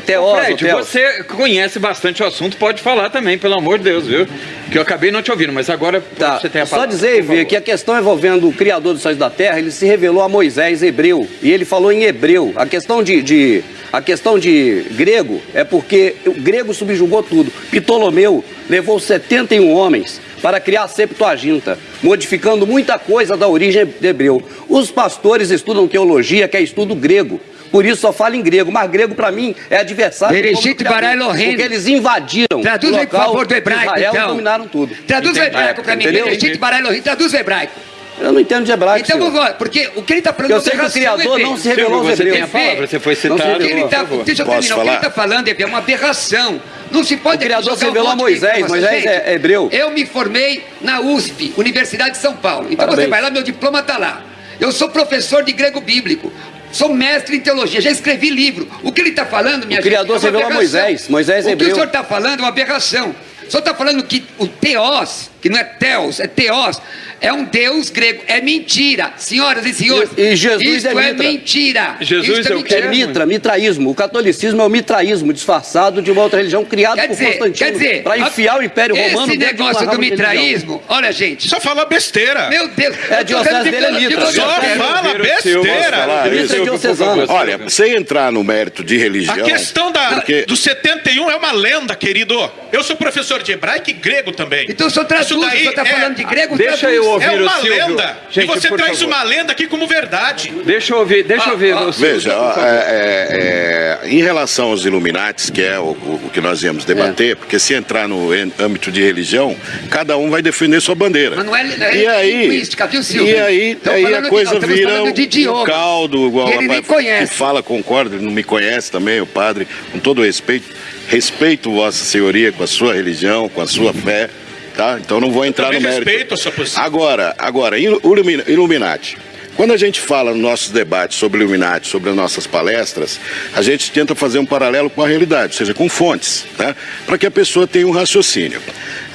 Speaker 1: Teóso, Fred, Teóso. você conhece bastante o assunto, pode falar também, pelo amor de Deus, viu? Que eu acabei não te ouvindo, mas agora
Speaker 3: tá.
Speaker 1: você tem a
Speaker 3: palavra. Só dizer, Ivê, que a questão envolvendo o Criador dos céus da terra, ele se revelou a Moisés hebreu, e ele falou em hebreu. A questão de, de a questão de grego é porque o grego subjugou tudo. Ptolomeu levou 71 homens para criar a Septuaginta, modificando muita coisa da origem de hebreu. Os pastores estudam teologia, que é estudo grego. Por isso só fala em grego. Mas grego, para mim, é adversário
Speaker 5: Bereshit Bara Elohim.
Speaker 3: Porque eles invadiram
Speaker 5: Traduz
Speaker 3: o
Speaker 5: aí, por
Speaker 3: local
Speaker 5: favor, do hebraico,
Speaker 3: Israel
Speaker 5: então.
Speaker 3: dominaram tudo.
Speaker 5: Traduz o hebraico para mim.
Speaker 3: Entendeu?
Speaker 5: Bereshit Bara Elohim, traduz o hebraico.
Speaker 3: Eu não entendo de hebraico,
Speaker 5: Então,
Speaker 3: senhor.
Speaker 5: vamos lá, porque o que ele está falando
Speaker 3: Eu
Speaker 5: é
Speaker 3: sei que o Criador não se revelou aos
Speaker 1: você tem a palavra, você foi citado.
Speaker 5: Ele tá, deixa eu
Speaker 4: Posso
Speaker 5: terminar. O que ele está falando é uma aberração. Não se pode
Speaker 3: O Criador se
Speaker 5: um
Speaker 3: revelou a
Speaker 5: monte de
Speaker 3: Moisés. Moisés é- é hebreu.
Speaker 5: Eu me formei na USP, Universidade de São Paulo. Então
Speaker 3: Parabéns.
Speaker 5: você vai lá, meu diploma está lá. Eu sou professor de grego bíblico. Sou mestre em teologia, já escrevi livro. O que ele está falando, minha
Speaker 3: O Criador
Speaker 5: gente, é uma
Speaker 3: se revelou a
Speaker 5: aberração.
Speaker 3: Moisés. Moisés é
Speaker 5: O que o senhor está falando é uma aberração. O senhor está falando que o Teos, que não é Teos, é Teos, é um Deus grego. É mentira. Senhoras e senhores,
Speaker 3: E- e Jesus
Speaker 5: isso
Speaker 3: é
Speaker 5: é,
Speaker 3: mitra.
Speaker 5: mentira.
Speaker 1: Jesus
Speaker 5: Isso
Speaker 1: é?
Speaker 3: É
Speaker 5: mentira.
Speaker 3: mitra, mitraísmo. O catolicismo é o mitraísmo disfarçado de uma outra religião criada
Speaker 5: Quer
Speaker 3: por
Speaker 5: dizer,
Speaker 3: Constantino
Speaker 5: quer dizer,
Speaker 3: para enfiar o Império
Speaker 5: esse
Speaker 3: Romano uma
Speaker 5: negócio do mitraísmo, olha gente,
Speaker 6: Só fala besteira.
Speaker 5: meu Deus,
Speaker 3: É,
Speaker 5: tô
Speaker 3: diocese dele é mitra.
Speaker 6: Só fala besteira.
Speaker 3: Mitra.
Speaker 4: Olha, sem entrar no mérito de religião.
Speaker 6: A questão da,
Speaker 4: Porque-
Speaker 6: do 71 é uma lenda, querido. Eu sou professor de hebraico e grego também.
Speaker 5: Então o senhor traduz,
Speaker 6: Isso
Speaker 5: o
Speaker 6: daí
Speaker 5: senhor está
Speaker 6: é-
Speaker 5: falando de grego,
Speaker 1: Deixa
Speaker 5: traduz.
Speaker 1: eu ouvir.
Speaker 6: É
Speaker 1: Ouvir o
Speaker 6: uma
Speaker 1: Silvio.
Speaker 6: lenda.
Speaker 1: Gente,
Speaker 6: e você traz
Speaker 1: favor.
Speaker 6: uma lenda aqui como verdade.
Speaker 1: Deixa eu ouvir, deixa eu ouvir. o Silvio,
Speaker 4: Veja, ó, é, é, é, em relação aos Illuminates, que é o, o- o que nós íamos debater, porque se entrar no âmbito de religião, cada um vai defender sua bandeira.
Speaker 5: Mas não é- não é
Speaker 4: e aí,
Speaker 5: linguística, viu, Silvio?
Speaker 4: E aí,
Speaker 5: Estamos
Speaker 4: aí a
Speaker 5: de-
Speaker 4: coisa
Speaker 5: estamos
Speaker 4: vira um,
Speaker 5: de idiomas,
Speaker 4: um caldo, igual
Speaker 5: que
Speaker 4: o
Speaker 5: ele nem
Speaker 4: rapaz
Speaker 5: conhece.
Speaker 4: que fala, concorda, ele não me conhece também, o padre, com todo respeito. Respeito Vossa Senhoria com a sua religião, com a sua fé, tá? Então não vou entrar
Speaker 6: também
Speaker 4: no mérito.
Speaker 6: respeito a sua posição.
Speaker 4: Agora, agora, Illumi- Illuminati. Quando a gente fala nos nossos debates sobre Illuminati, sobre as nossas palestras, a gente tenta fazer um paralelo com a realidade, ou seja, com fontes, tá? para que a pessoa tenha um raciocínio.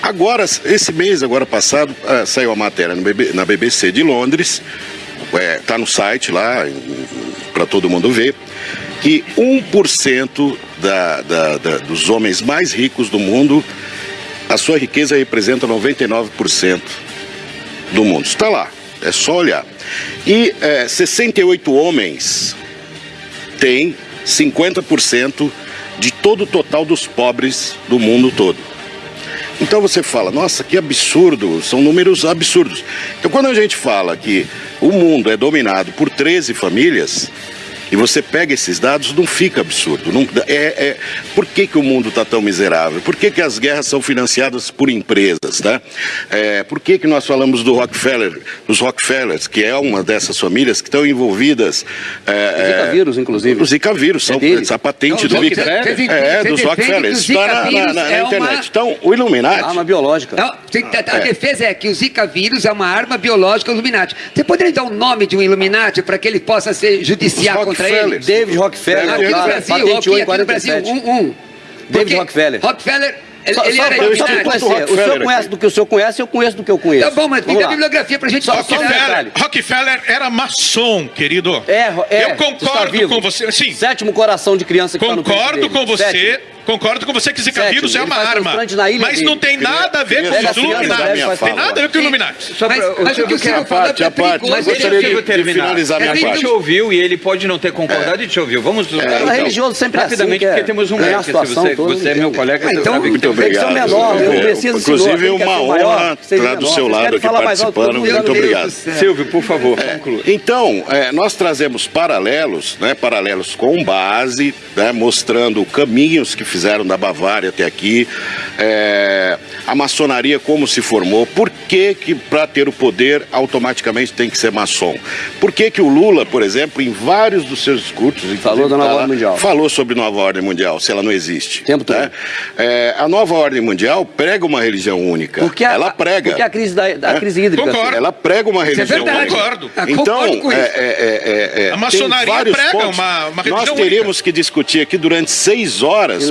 Speaker 4: Agora, esse mês, agora passado, ah, saiu a matéria na BBC de Londres, está no site lá, para todo mundo ver, que 1% da, da, da, dos homens mais ricos do mundo, a sua riqueza representa 99% do mundo. Está lá, é só olhar. E é, 68 homens têm 50% de todo o total dos pobres do mundo todo. Então você fala, nossa, que absurdo, são números absurdos. Então quando a gente fala que o mundo é dominado por 13 famílias, e você pega esses dados, não fica absurdo. Não, é, é, por que, que o mundo está tão miserável? Por que, que as guerras são financiadas por empresas? Tá? É, por que, que nós falamos do Rockefeller, dos Rockefellers, que é uma dessas famílias que estão envolvidas. É,
Speaker 3: Zika vírus, inclusive.
Speaker 4: Os Zika vírus, são
Speaker 3: É deles.
Speaker 4: a patente
Speaker 5: Não,
Speaker 4: do
Speaker 5: Zika-
Speaker 4: É, dos
Speaker 5: o
Speaker 4: Rockefellers. Está na, na-
Speaker 5: vírus
Speaker 4: na- na
Speaker 5: é uma-
Speaker 4: internet. Então, o Illuminati.
Speaker 3: Arma biológica.
Speaker 5: Não, a, a defesa é que o Zika vírus é uma arma biológica Illuminati. Você poderia dar o nome de um Illuminati para que ele possa ser judiciar contra ele?
Speaker 4: Rockefellers.
Speaker 3: David Rockefeller,
Speaker 4: Aqui
Speaker 5: no Brasil, aqui, aqui no Brasil,
Speaker 3: 47.
Speaker 5: um, um. Porque
Speaker 3: Rockefeller.
Speaker 5: Rockefeller, ele,
Speaker 3: Só,
Speaker 5: ele
Speaker 3: só
Speaker 5: era
Speaker 3: te
Speaker 5: Illuminati.
Speaker 3: conhecer. O senhor
Speaker 4: Rockefeller
Speaker 3: conhece
Speaker 4: aqui.
Speaker 3: do que o senhor conhece, eu conheço do que eu conheço.
Speaker 5: Tá bom, mas fica a bibliografia pra gente
Speaker 3: Só- só
Speaker 5: considerar.
Speaker 3: um
Speaker 6: Rockefeller. Rockefeller era maçom, querido.
Speaker 3: É, é,
Speaker 6: Eu concordo
Speaker 3: vivo.
Speaker 6: com você. Sim,
Speaker 3: Sétimo coração de criança que tá no
Speaker 6: concordo com você.
Speaker 3: Sétimo.
Speaker 6: Concordo com você que Zika vírus é uma arma.
Speaker 3: transplante na ilha
Speaker 6: Mas
Speaker 3: dele.
Speaker 6: não tem nada a ver com
Speaker 4: Pega
Speaker 6: os Illuminati. Tem nada a ver com o Illuminati.
Speaker 1: Só
Speaker 5: Mas- o que o
Speaker 1: Silvio
Speaker 5: Silvio
Speaker 1: quer-
Speaker 5: falou é perigoso.
Speaker 1: Mas
Speaker 4: Eu
Speaker 1: deixa Silvio
Speaker 4: de
Speaker 1: terminar. a gente ouviu e ele pode não ter concordado e te ouviu. Vamos
Speaker 3: É,
Speaker 4: então.
Speaker 3: religioso sempre é assim,
Speaker 1: rapidamente, porque temos um mestre.
Speaker 3: situação
Speaker 1: Você, é meu colega, você
Speaker 5: então,
Speaker 1: sabe que
Speaker 4: Muito obrigado.
Speaker 3: menor, eu
Speaker 4: É,
Speaker 3: preciso
Speaker 4: Inclusive, uma honra estar do seu lado aqui participando. Muito obrigado.
Speaker 1: Silvio, por favor, conclua.
Speaker 4: Então, é, nós trazemos paralelos, né, paralelos com base, né, mostrando caminhos que fizeram da Bavária até aqui, é, a maçonaria como se formou, por que que para ter o poder automaticamente tem que ser maçom? Por que que o Lula, por exemplo, em vários dos seus discursos,
Speaker 3: Falou da nova
Speaker 4: tá
Speaker 3: ordem mundial.
Speaker 4: falou sobre nova ordem mundial, se ela não existe.
Speaker 3: Tempo todo.
Speaker 4: né? É, a nova ordem mundial prega uma religião única.
Speaker 3: Porque a,
Speaker 4: ela prega.
Speaker 3: Porque a crise, da, da
Speaker 4: É.
Speaker 3: crise hídrica.
Speaker 6: Concordo.
Speaker 4: Ela prega uma
Speaker 5: é
Speaker 4: religião única.
Speaker 6: Concordo.
Speaker 5: Ah,
Speaker 4: Então,
Speaker 5: concordo com
Speaker 4: é,
Speaker 5: isso.
Speaker 4: é, é, é,
Speaker 6: A maçonaria prega
Speaker 4: pontos.
Speaker 6: uma- uma
Speaker 4: Nós
Speaker 6: religião
Speaker 4: teríamos que discutir aqui durante seis horas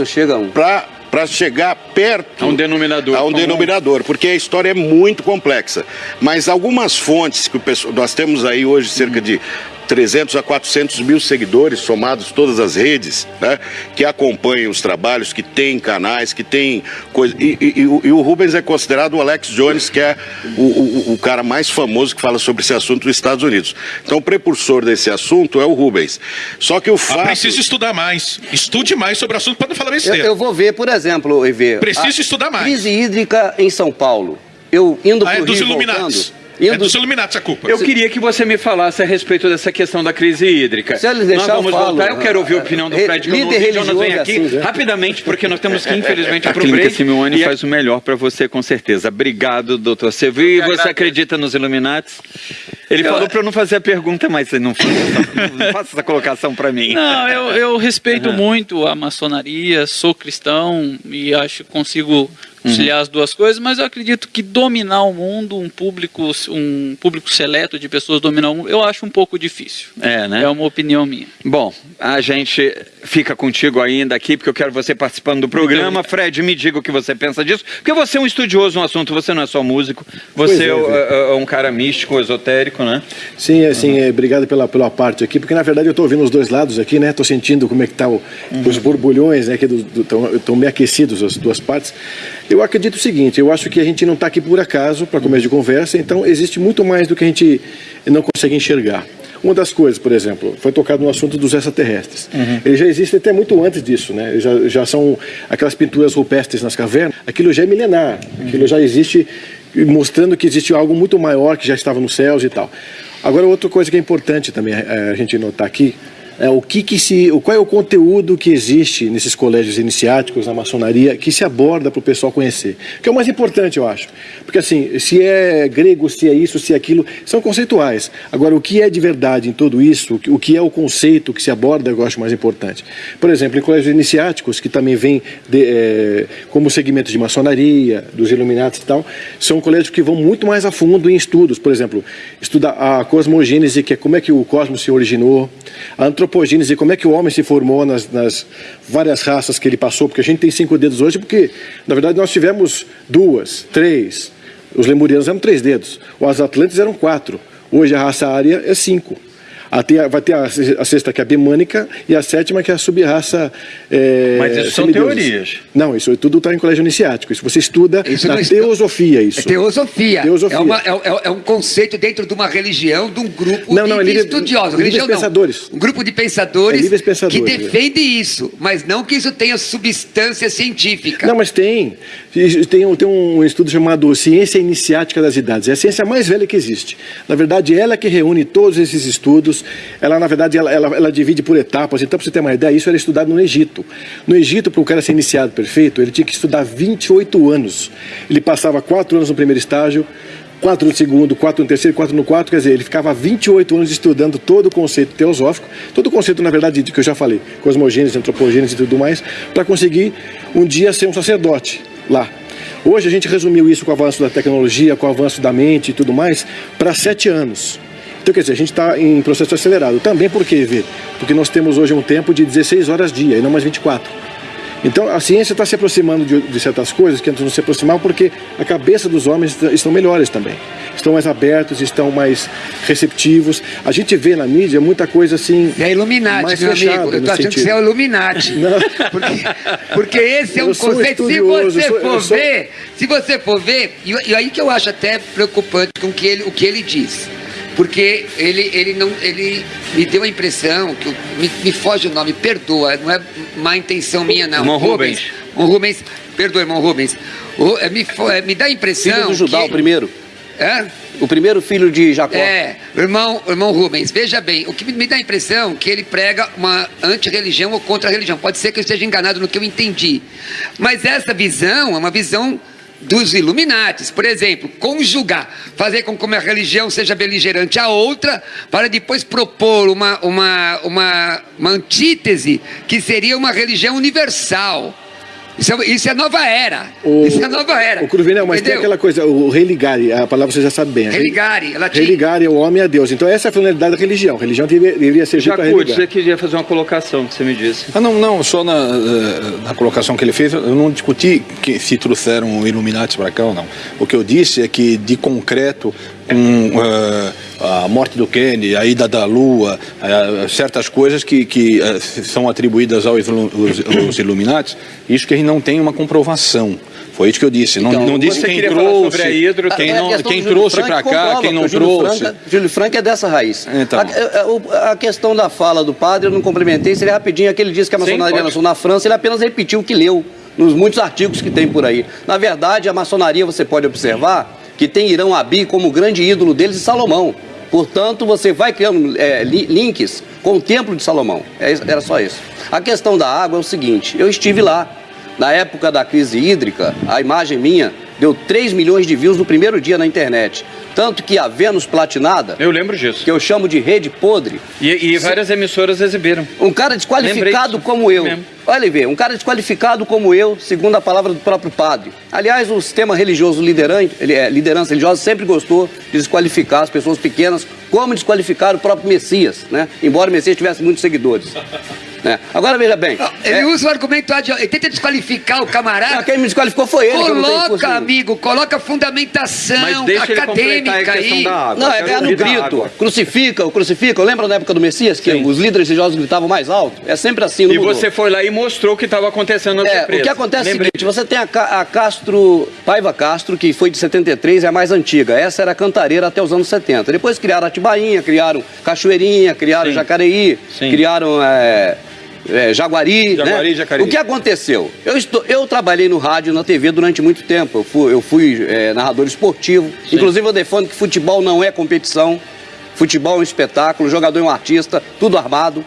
Speaker 4: para para chegar perto
Speaker 1: A um denominador
Speaker 4: a um
Speaker 1: comum.
Speaker 4: denominador, porque a história é muito complexa. Mas algumas fontes que o pessoal, nós temos aí hoje cerca de 300 a 400 mil seguidores somados todas as redes, né, que acompanham os trabalhos, que têm canais, que têm coisa. E, e- e o- Rubens é considerado o Alex Jones, que é o, o- o cara mais famoso que fala sobre esse assunto nos Estados Unidos. Então, o precursor desse assunto é o Rubens. Só que o
Speaker 6: Ah,
Speaker 4: fato.
Speaker 6: preciso estudar mais. Estude mais sobre o assunto para não falar
Speaker 3: Eu,
Speaker 6: besteira.
Speaker 3: eu vou ver, por exemplo, EV.
Speaker 6: Preciso
Speaker 3: a
Speaker 6: estudar mais.
Speaker 3: Crise hídrica em São Paulo. Eu indo
Speaker 6: Ah,
Speaker 3: para
Speaker 6: é
Speaker 3: o
Speaker 6: dos
Speaker 3: Rio
Speaker 6: Illuminati.
Speaker 3: voltando.
Speaker 6: Indo... É dos Illuminati a culpa.
Speaker 1: Eu queria que você me falasse a respeito dessa questão da crise hídrica.
Speaker 3: Se eles deixar,
Speaker 1: nós vamos
Speaker 3: eu falo.
Speaker 1: voltar. Eu quero ouvir a opinião do Fred, que
Speaker 3: líder
Speaker 1: não vem aqui
Speaker 3: assim,
Speaker 1: rapidamente, porque nós temos que, infelizmente,
Speaker 7: a
Speaker 1: para o break.
Speaker 7: Simeone faz o melhor para você, com certeza. Obrigado, doutor Sevi. E você acredita nos Illuminati? Ele eu... falou para eu não fazer a pergunta, mas você não, não faça essa colocação para mim.
Speaker 8: Não, eu, eu respeito uhum. muito a maçonaria, sou cristão e acho que consigo conciliar uhum. as duas coisas, mas eu acredito que dominar o mundo, um público, um público seleto de pessoas dominar o mundo, eu acho um pouco difícil.
Speaker 7: É, né?
Speaker 8: É uma opinião minha.
Speaker 7: Bom, a gente fica contigo ainda aqui, porque eu quero você participando do programa. Fred, me diga o que você pensa disso, porque você é um estudioso no assunto, você não é só músico, você é, é, é, um cara místico, esotérico, né?
Speaker 9: Sim, é, assim, uhum. obrigado pela, pela parte aqui, porque na verdade eu estou ouvindo os dois lados aqui, né? Estou sentindo como é que tá o, uhum. os borbulhões, né? Que estão meio aquecidos as duas partes. Eu acredito o seguinte, eu acho que a gente não está aqui por acaso para começo de conversa, então existe muito mais do que a gente não consegue enxergar. Uma das coisas, por exemplo, foi tocado no assunto dos extraterrestres. Uhum. Eles já existem até muito antes disso, né? Já, já são aquelas pinturas rupestres nas cavernas, aquilo já é milenar, uhum. aquilo já existe, mostrando que existe algo muito maior que já estava nos céus e tal. Agora, outra coisa que é importante também é, a gente notar aqui, é, o que, que se, qual é o conteúdo que existe nesses colégios iniciáticos, na maçonaria, que se aborda para o pessoal conhecer. Que é o mais importante, eu acho. Porque assim, se é grego, se é isso, se é aquilo, são conceituais. Agora, o que é de verdade em tudo isso, o que é o conceito que se aborda, eu acho mais importante. Por exemplo, em colégios iniciáticos, que também vêm é, como segmentos de maçonaria, dos iluminados e tal, são colégios que vão muito mais a fundo em estudos. Por exemplo, estudar a cosmogênese, que é como é que o cosmos se originou, a antropogênese, como é que o homem se formou nas, nas, várias raças que ele passou, porque a gente tem cinco dedos hoje, porque na verdade nós tivemos duas, três, os lemurianos eram três dedos, os atlantes eram quatro, hoje a raça área é cinco. Até, vai ter a, a, sexta que é a bemânica e a sétima que é a subraça
Speaker 1: é, Mas isso são teorias.
Speaker 9: Não, isso tudo está em colégio iniciático. Isso você estuda isso na teosofia. Isso. É
Speaker 5: teosofia. teosofia. É, uma, é, é, é, um conceito dentro de uma religião, de um grupo
Speaker 9: não, não,
Speaker 5: de,
Speaker 9: é livre,
Speaker 5: estudiosos.
Speaker 9: Religião pensadores.
Speaker 5: Não. Um grupo de pensadores,
Speaker 9: é pensadores
Speaker 5: que defende isso, mas não que isso tenha substância científica.
Speaker 9: Não, mas tem. Tem um, tem um estudo chamado Ciência Iniciática das Idades. É a ciência mais velha que existe. Na verdade, ela que reúne todos esses estudos ela na verdade ela, ela, ela divide por etapas. Então, para você ter uma ideia, isso era estudado no Egito. No Egito, para o cara ser iniciado perfeito, ele tinha que estudar 28 anos. Ele passava 4 anos no primeiro estágio, 4 no segundo, 4 no terceiro, 4 no quarto, quer dizer, ele ficava 28 anos estudando todo o conceito teosófico, todo o conceito, na verdade, que eu já falei, cosmogênese, antropogênese e tudo mais, para conseguir um dia ser um sacerdote lá. Hoje a gente resumiu isso com o avanço da tecnologia, com o avanço da mente e tudo mais, para sete anos. Então, quer dizer, a gente está em processo acelerado. Também por quê, Vê? Porque nós temos hoje um tempo de 16 horas dia e não mais 24. Então, a ciência está se aproximando de, de, certas coisas que antes não se aproximavam porque a cabeça dos homens estão melhores também. Estão mais abertos, estão mais receptivos. A gente vê na mídia muita coisa assim.
Speaker 5: É Illuminati, meu amigo. Eu estou achando sentido. que você é o Illuminati. Porque, porque esse é um conceito. Se você sou, for sou... ver, se você for ver, e, e aí que eu acho até preocupante com que ele, o que ele diz porque ele, ele, não, ele me deu a impressão, que me, me foge o nome, perdoa, não é má intenção minha não.
Speaker 3: Irmão Rubens.
Speaker 5: Irmão Rubens, perdoa, irmão Rubens. O, é, me, é, me dá a impressão
Speaker 3: Filho do Judá,
Speaker 5: que...
Speaker 3: o primeiro.
Speaker 5: É?
Speaker 3: O primeiro filho de Jacó.
Speaker 5: É, irmão, irmão Rubens, veja bem, o que me dá a impressão é que ele prega uma anti-religião ou contra-religião. Pode ser que eu esteja enganado no que eu entendi. Mas essa visão é uma visão dos Illuminates, por exemplo, conjugar, fazer com que uma religião seja beligerante a outra, para depois propor uma, uma, uma, uma antítese que seria uma religião universal. Isso é, isso é nova era. O, isso é nova era.
Speaker 9: O Cruvinel, mas tem aquela coisa, o religare, a palavra você já sabe bem.
Speaker 5: Religare,
Speaker 9: latim. Religare é o homem a Deus. Então essa é a finalidade da religião. A religião deveria, deveria ser
Speaker 1: Já você queria fazer uma colocação que você me disse.
Speaker 2: Ah, não, não, só na, eh, na colocação que ele fez, eu não discuti que se trouxeram o Illuminati para cá ou não. O que eu disse é que, de concreto, com uh, a morte do Kennedy, a ida da Lua, uh, certas coisas que, que uh, são atribuídas aos, aos Illuminati, isso que a gente não tem uma comprovação. Foi isso que eu disse. Então, não, não disse quem trouxe, hidro, quem, não, quem trouxe para cá, quem não trouxe.
Speaker 3: Franca, Júlio Franco é dessa raiz. Então. A, a, a, questão da fala do padre, eu não complementei, seria rapidinho. Aquele disse que a maçonaria nasceu na França, ele apenas repetiu o que leu nos muitos artigos que tem por aí. Na verdade, a maçonaria, você pode observar, que tem Irão Abi como grande ídolo deles e Salomão. Portanto, você vai criando é, links com o Templo de Salomão. É era só isso. A questão da água é o seguinte: eu estive lá. Na época da crise hídrica, a imagem minha deu 3 milhões de views no primeiro dia na internet. Tanto que a Vênus Platinada.
Speaker 7: Eu lembro disso.
Speaker 3: Que eu chamo de rede podre.
Speaker 7: E, e várias emissoras exibiram.
Speaker 3: Um cara desqualificado como eu. Mesmo. Olha ver, um cara desqualificado como eu, segundo a palavra do próprio padre. Aliás, o sistema religioso liderante, é, liderança religiosa sempre gostou de desqualificar as pessoas pequenas, como desqualificar o próprio Messias, né? Embora o Messias tivesse muitos seguidores. Né? Agora veja bem.
Speaker 5: Ele é... usa o argumento, ele tenta desqualificar o camarada. Não,
Speaker 3: quem me desqualificou foi ele.
Speaker 5: Coloca, amigo, coloca fundamentação acadêmica aí.
Speaker 3: Não, é, é no grito. Crucifica, o crucifica. Lembra na época do Messias que Sim. os líderes religiosos gritavam mais alto? É sempre assim.
Speaker 7: e mudou. você foi lá e mostrou o que estava acontecendo na
Speaker 3: é, O que acontece Lembrei. é o seguinte: você tem a, a Castro, Paiva Castro, que foi de 73, é a mais antiga. Essa era a cantareira até os anos 70. Depois criaram Atibainha, criaram Cachoeirinha, criaram Sim. Jacareí, Sim. criaram. É, é, Jaguari, Jaguari, né? Jacareí. O que aconteceu? Eu, estou, eu trabalhei no rádio e na TV durante muito tempo. Eu fui, eu fui é, narrador esportivo. Sim. Inclusive eu defendo que futebol não é competição. Futebol é um espetáculo, jogador é um artista, tudo armado.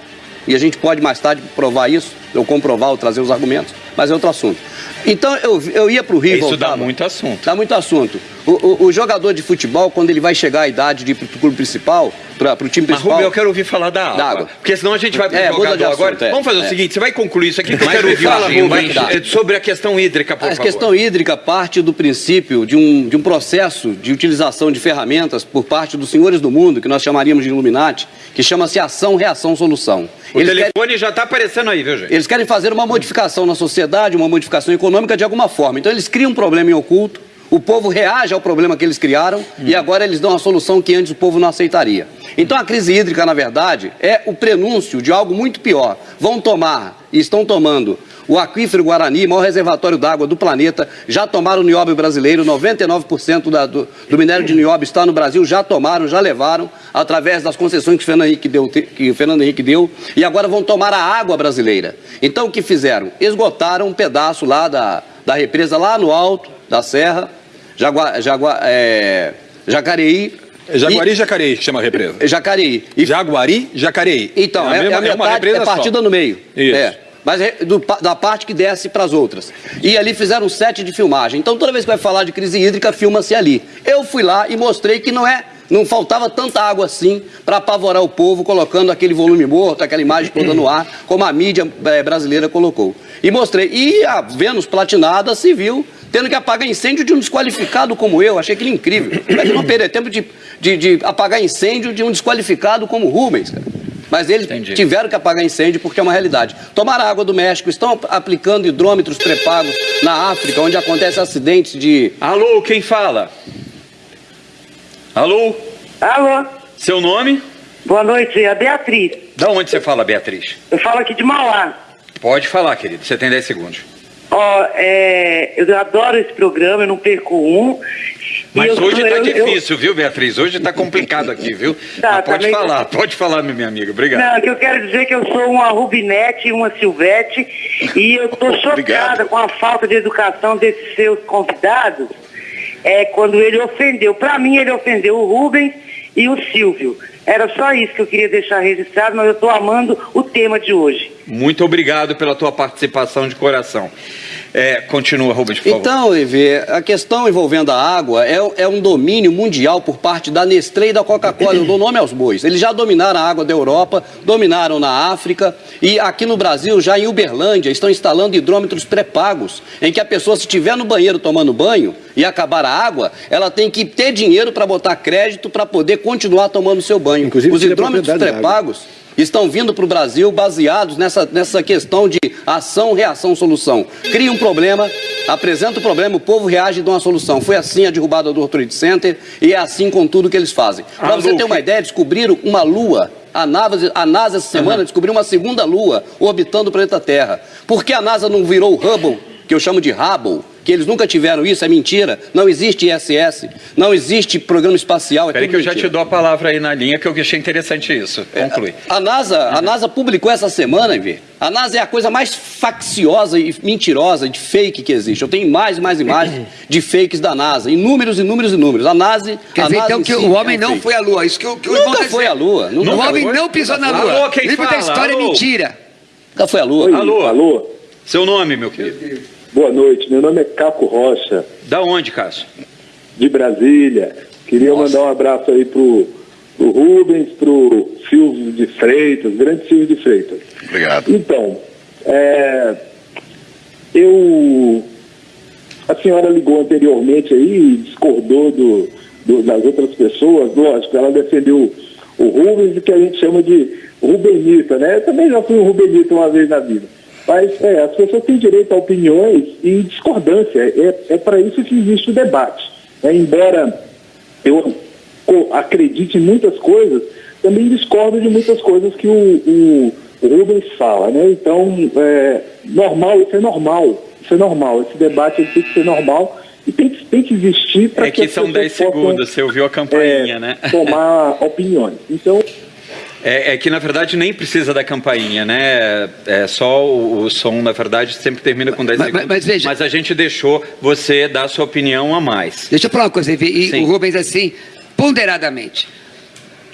Speaker 3: E a gente pode mais tarde provar isso, ou comprovar, ou trazer os argumentos, mas é outro assunto. Então eu, eu ia para o Rio.
Speaker 7: Isso voltava, dá muito assunto.
Speaker 3: Dá muito assunto. O, o, o, jogador de futebol, quando ele vai chegar à idade de ir para o clube principal, para o time principal. Mas,
Speaker 7: Rubio, eu quero ouvir falar da água. Da água. Porque senão a gente vai para o é, jogador assunto, agora. É, Vamos fazer é. o seguinte: você vai concluir isso aqui que eu quero ouvir fala, Rubio, é, sobre a questão hídrica, por a
Speaker 3: favor. A questão hídrica parte do princípio de um, de um processo de utilização de ferramentas por parte dos senhores do mundo, que nós chamaríamos de Illuminati, que chama-se ação, reação, solução.
Speaker 7: O eles telefone querem, já está aparecendo aí, viu, gente?
Speaker 3: Eles querem fazer uma modificação na sociedade, uma modificação econômica de alguma forma. Então eles criam um problema em oculto, o povo reage ao problema que eles criaram hum. e agora eles dão a solução que antes o povo não aceitaria. Então a crise hídrica, na verdade, é o prenúncio de algo muito pior. Vão tomar e estão tomando o aquífero Guarani, maior reservatório d'água do planeta, já tomaram o nióbio brasileiro, 99% da, do, do, minério de nióbio está no Brasil, já tomaram, já levaram, através das concessões que o Fernando Henrique deu, que Fernando Henrique deu e agora vão tomar a água brasileira. Então o que fizeram? Esgotaram um pedaço lá da, da represa, lá no alto da serra, Jagua, Jagua, é, Jacareí,
Speaker 2: Jaguari e Jacareí, que chama a represa.
Speaker 3: Jacareí.
Speaker 2: E... Jaguari, Jacareí.
Speaker 3: Então, é, a, é, mesma, é a metade, é, é partida só. no meio. Isso. É mas é do, da parte que desce para as outras. E ali fizeram um set de filmagem. Então toda vez que vai falar de crise hídrica, filma-se ali. Eu fui lá e mostrei que não é não faltava tanta água assim para apavorar o povo, colocando aquele volume morto, aquela imagem toda no ar, como a mídia é, brasileira colocou. E mostrei. E a Vênus platinada se viu tendo que apagar incêndio de um desqualificado como eu. Achei aquilo incrível. Mas não perder tempo de, de, de, apagar incêndio de um desqualificado como Rubens, cara. Mas eles Entendi. tiveram que apagar incêndio porque é uma realidade. Tomaram água do México, estão aplicando hidrômetros pré-pagos na África, onde acontecem acidentes de.
Speaker 7: Alô, quem fala? Alô?
Speaker 10: Alô?
Speaker 7: Seu nome?
Speaker 10: Boa noite, é a Beatriz.
Speaker 7: Da onde você fala, Beatriz?
Speaker 10: Eu falo aqui de Mauá.
Speaker 7: Pode falar, querido, você tem 10 segundos.
Speaker 10: Ó, oh, é, eu adoro esse programa, eu não perco um.
Speaker 7: Mas eu, hoje está difícil, eu... viu, Beatriz? Hoje está complicado aqui, viu? Tá, pode falar, tá... pode falar, minha amiga. Obrigado.
Speaker 10: Não, que eu quero dizer que eu sou uma Rubinete e uma Silvete e eu estou chocada com a falta de educação desses seus convidados. É quando ele ofendeu. Para mim, ele ofendeu o Rubens e o Silvio. Era só isso que eu queria deixar registrado, mas eu estou amando o tema de hoje.
Speaker 7: Muito obrigado pela tua participação de coração. É, continua, Rubens, por
Speaker 3: favor. Então, Ivê, a questão envolvendo a água é, é, um domínio mundial por parte da Nestlé e da Coca-Cola. Eu dou nome aos bois. Eles já dominaram a água da Europa, dominaram na África e aqui no Brasil, já em Uberlândia, estão instalando hidrômetros pré-pagos, em que a pessoa, se estiver no banheiro tomando banho e acabar a água, ela tem que ter dinheiro para botar crédito para poder continuar tomando seu banho. Inclusive, Os hidrômetros pré-pagos estão vindo para o Brasil baseados nessa, nessa questão de ação, reação, solução. Cria um problema, apresenta o problema, o povo reage e dá uma solução. Foi assim a derrubada do World Trade Center e é assim com tudo que eles fazem. Para você ter uma ideia, descobriram uma lua a NASA, a NASA essa semana uhum. descobriu uma segunda lua orbitando o planeta Terra. Por que a NASA não virou o Hubble, que eu chamo de Hubble, que eles nunca tiveram isso, é mentira. Não existe ISS, não existe programa espacial. É
Speaker 7: Peraí que eu já te dou a palavra aí na linha, que eu achei interessante isso. Conclui.
Speaker 3: É, a, NASA, a NASA publicou essa semana, Vê. A NASA é a coisa mais facciosa e mentirosa de fake que existe. Eu tenho mais e mais imagens de fakes da NASA. Inúmeros, inúmeros, inúmeros. A NASA.
Speaker 5: Quer
Speaker 3: a
Speaker 5: dizer,
Speaker 3: NASA
Speaker 5: então, que o homem é um não fake. foi à Lua. Isso que, que o
Speaker 3: Nunca foi à Lua.
Speaker 5: Nunca o homem foi. não pisou na Lua. Alô, quem Livro fala? da história é Alô. é mentira.
Speaker 3: Nunca foi à Lua.
Speaker 7: Alô. Alô. Seu nome, meu querido?
Speaker 11: Boa noite. Meu nome é Caco Rocha.
Speaker 7: Da onde, Cássio?
Speaker 11: De Brasília. Queria Nossa. mandar um abraço aí pro, pro Rubens, pro Silvio de Freitas, grande Silvio de Freitas.
Speaker 4: Obrigado.
Speaker 11: Então, é, eu. A senhora ligou anteriormente aí e discordou do, do, das outras pessoas, lógico, ela defendeu o Rubens, que a gente chama de Rubenita, né? Eu também já fui um Rubenita uma vez na vida. Mas é, as pessoas têm direito a opiniões e discordância. É, é para isso que existe o debate. É, embora eu acredite em muitas coisas, também discordo de muitas coisas que o, o, Rubens fala. Né? Então, é, normal, isso é normal. Isso é normal. Esse debate tem que ser normal e tem que, tem que existir para
Speaker 7: é que, que são 10 segundos, você ouviu a campainha,
Speaker 11: é,
Speaker 7: né?
Speaker 11: Tomar opiniões. Então.
Speaker 7: É, é, que na verdade nem precisa da campainha, né? É só o, o som, na verdade, sempre termina com 10 mas, segundos. Mas, veja, mas, a gente deixou você dar sua opinião a mais.
Speaker 5: Deixa eu falar uma coisa, e Sim. o Rubens assim, ponderadamente.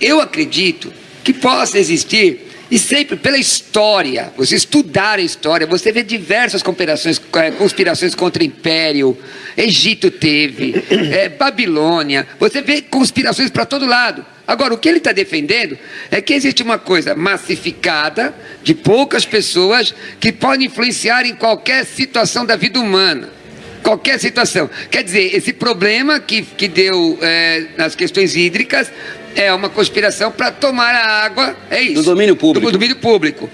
Speaker 5: Eu acredito que possa existir e sempre pela história, você estudar a história, você vê diversas conspirações, é, conspirações contra o Império, Egito teve, é, Babilônia, você vê conspirações para todo lado. Agora, o que ele está defendendo é que existe uma coisa massificada de poucas pessoas que podem influenciar em qualquer situação da vida humana. Qualquer situação. Quer dizer, esse problema que, que deu é, nas questões hídricas é uma conspiração para tomar a água, é isso.
Speaker 3: Do domínio público.
Speaker 5: Do, domínio público.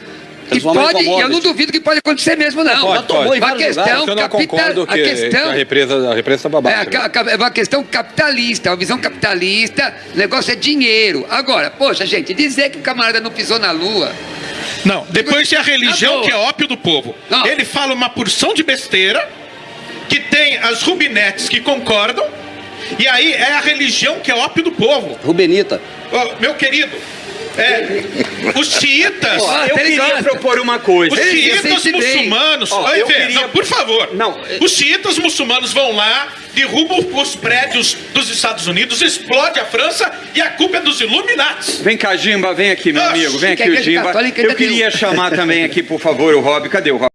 Speaker 5: Pode, e eu não duvido que pode acontecer mesmo, não.
Speaker 2: Pode, pode.
Speaker 5: A questão
Speaker 2: eu não que, a, questão, que a represa, a represa está babada.
Speaker 5: É, é uma questão capitalista, uma visão capitalista, o negócio é dinheiro. Agora, poxa, gente, dizer que o camarada não pisou na lua.
Speaker 6: Não, depois tem a religião que é ópio do povo. Não. Ele fala uma porção de besteira, que tem as rubinetes que concordam, e aí é a religião que é ópio do povo.
Speaker 3: Rubenita.
Speaker 6: Oh, meu querido, é, os xiitas.
Speaker 7: Eu queria propor uma coisa.
Speaker 6: Os xiitas muçulmanos. Oh, eu queria... Não, por favor. Não. Os xiitas muçulmanos vão lá, derrubam os prédios dos Estados Unidos, explode a França e a culpa é dos Illuminati.
Speaker 7: Vem cá, Jimba, vem aqui, meu amigo. Vem aqui o Jimba. Eu queria chamar também aqui, por favor, o Rob. Cadê o Rob?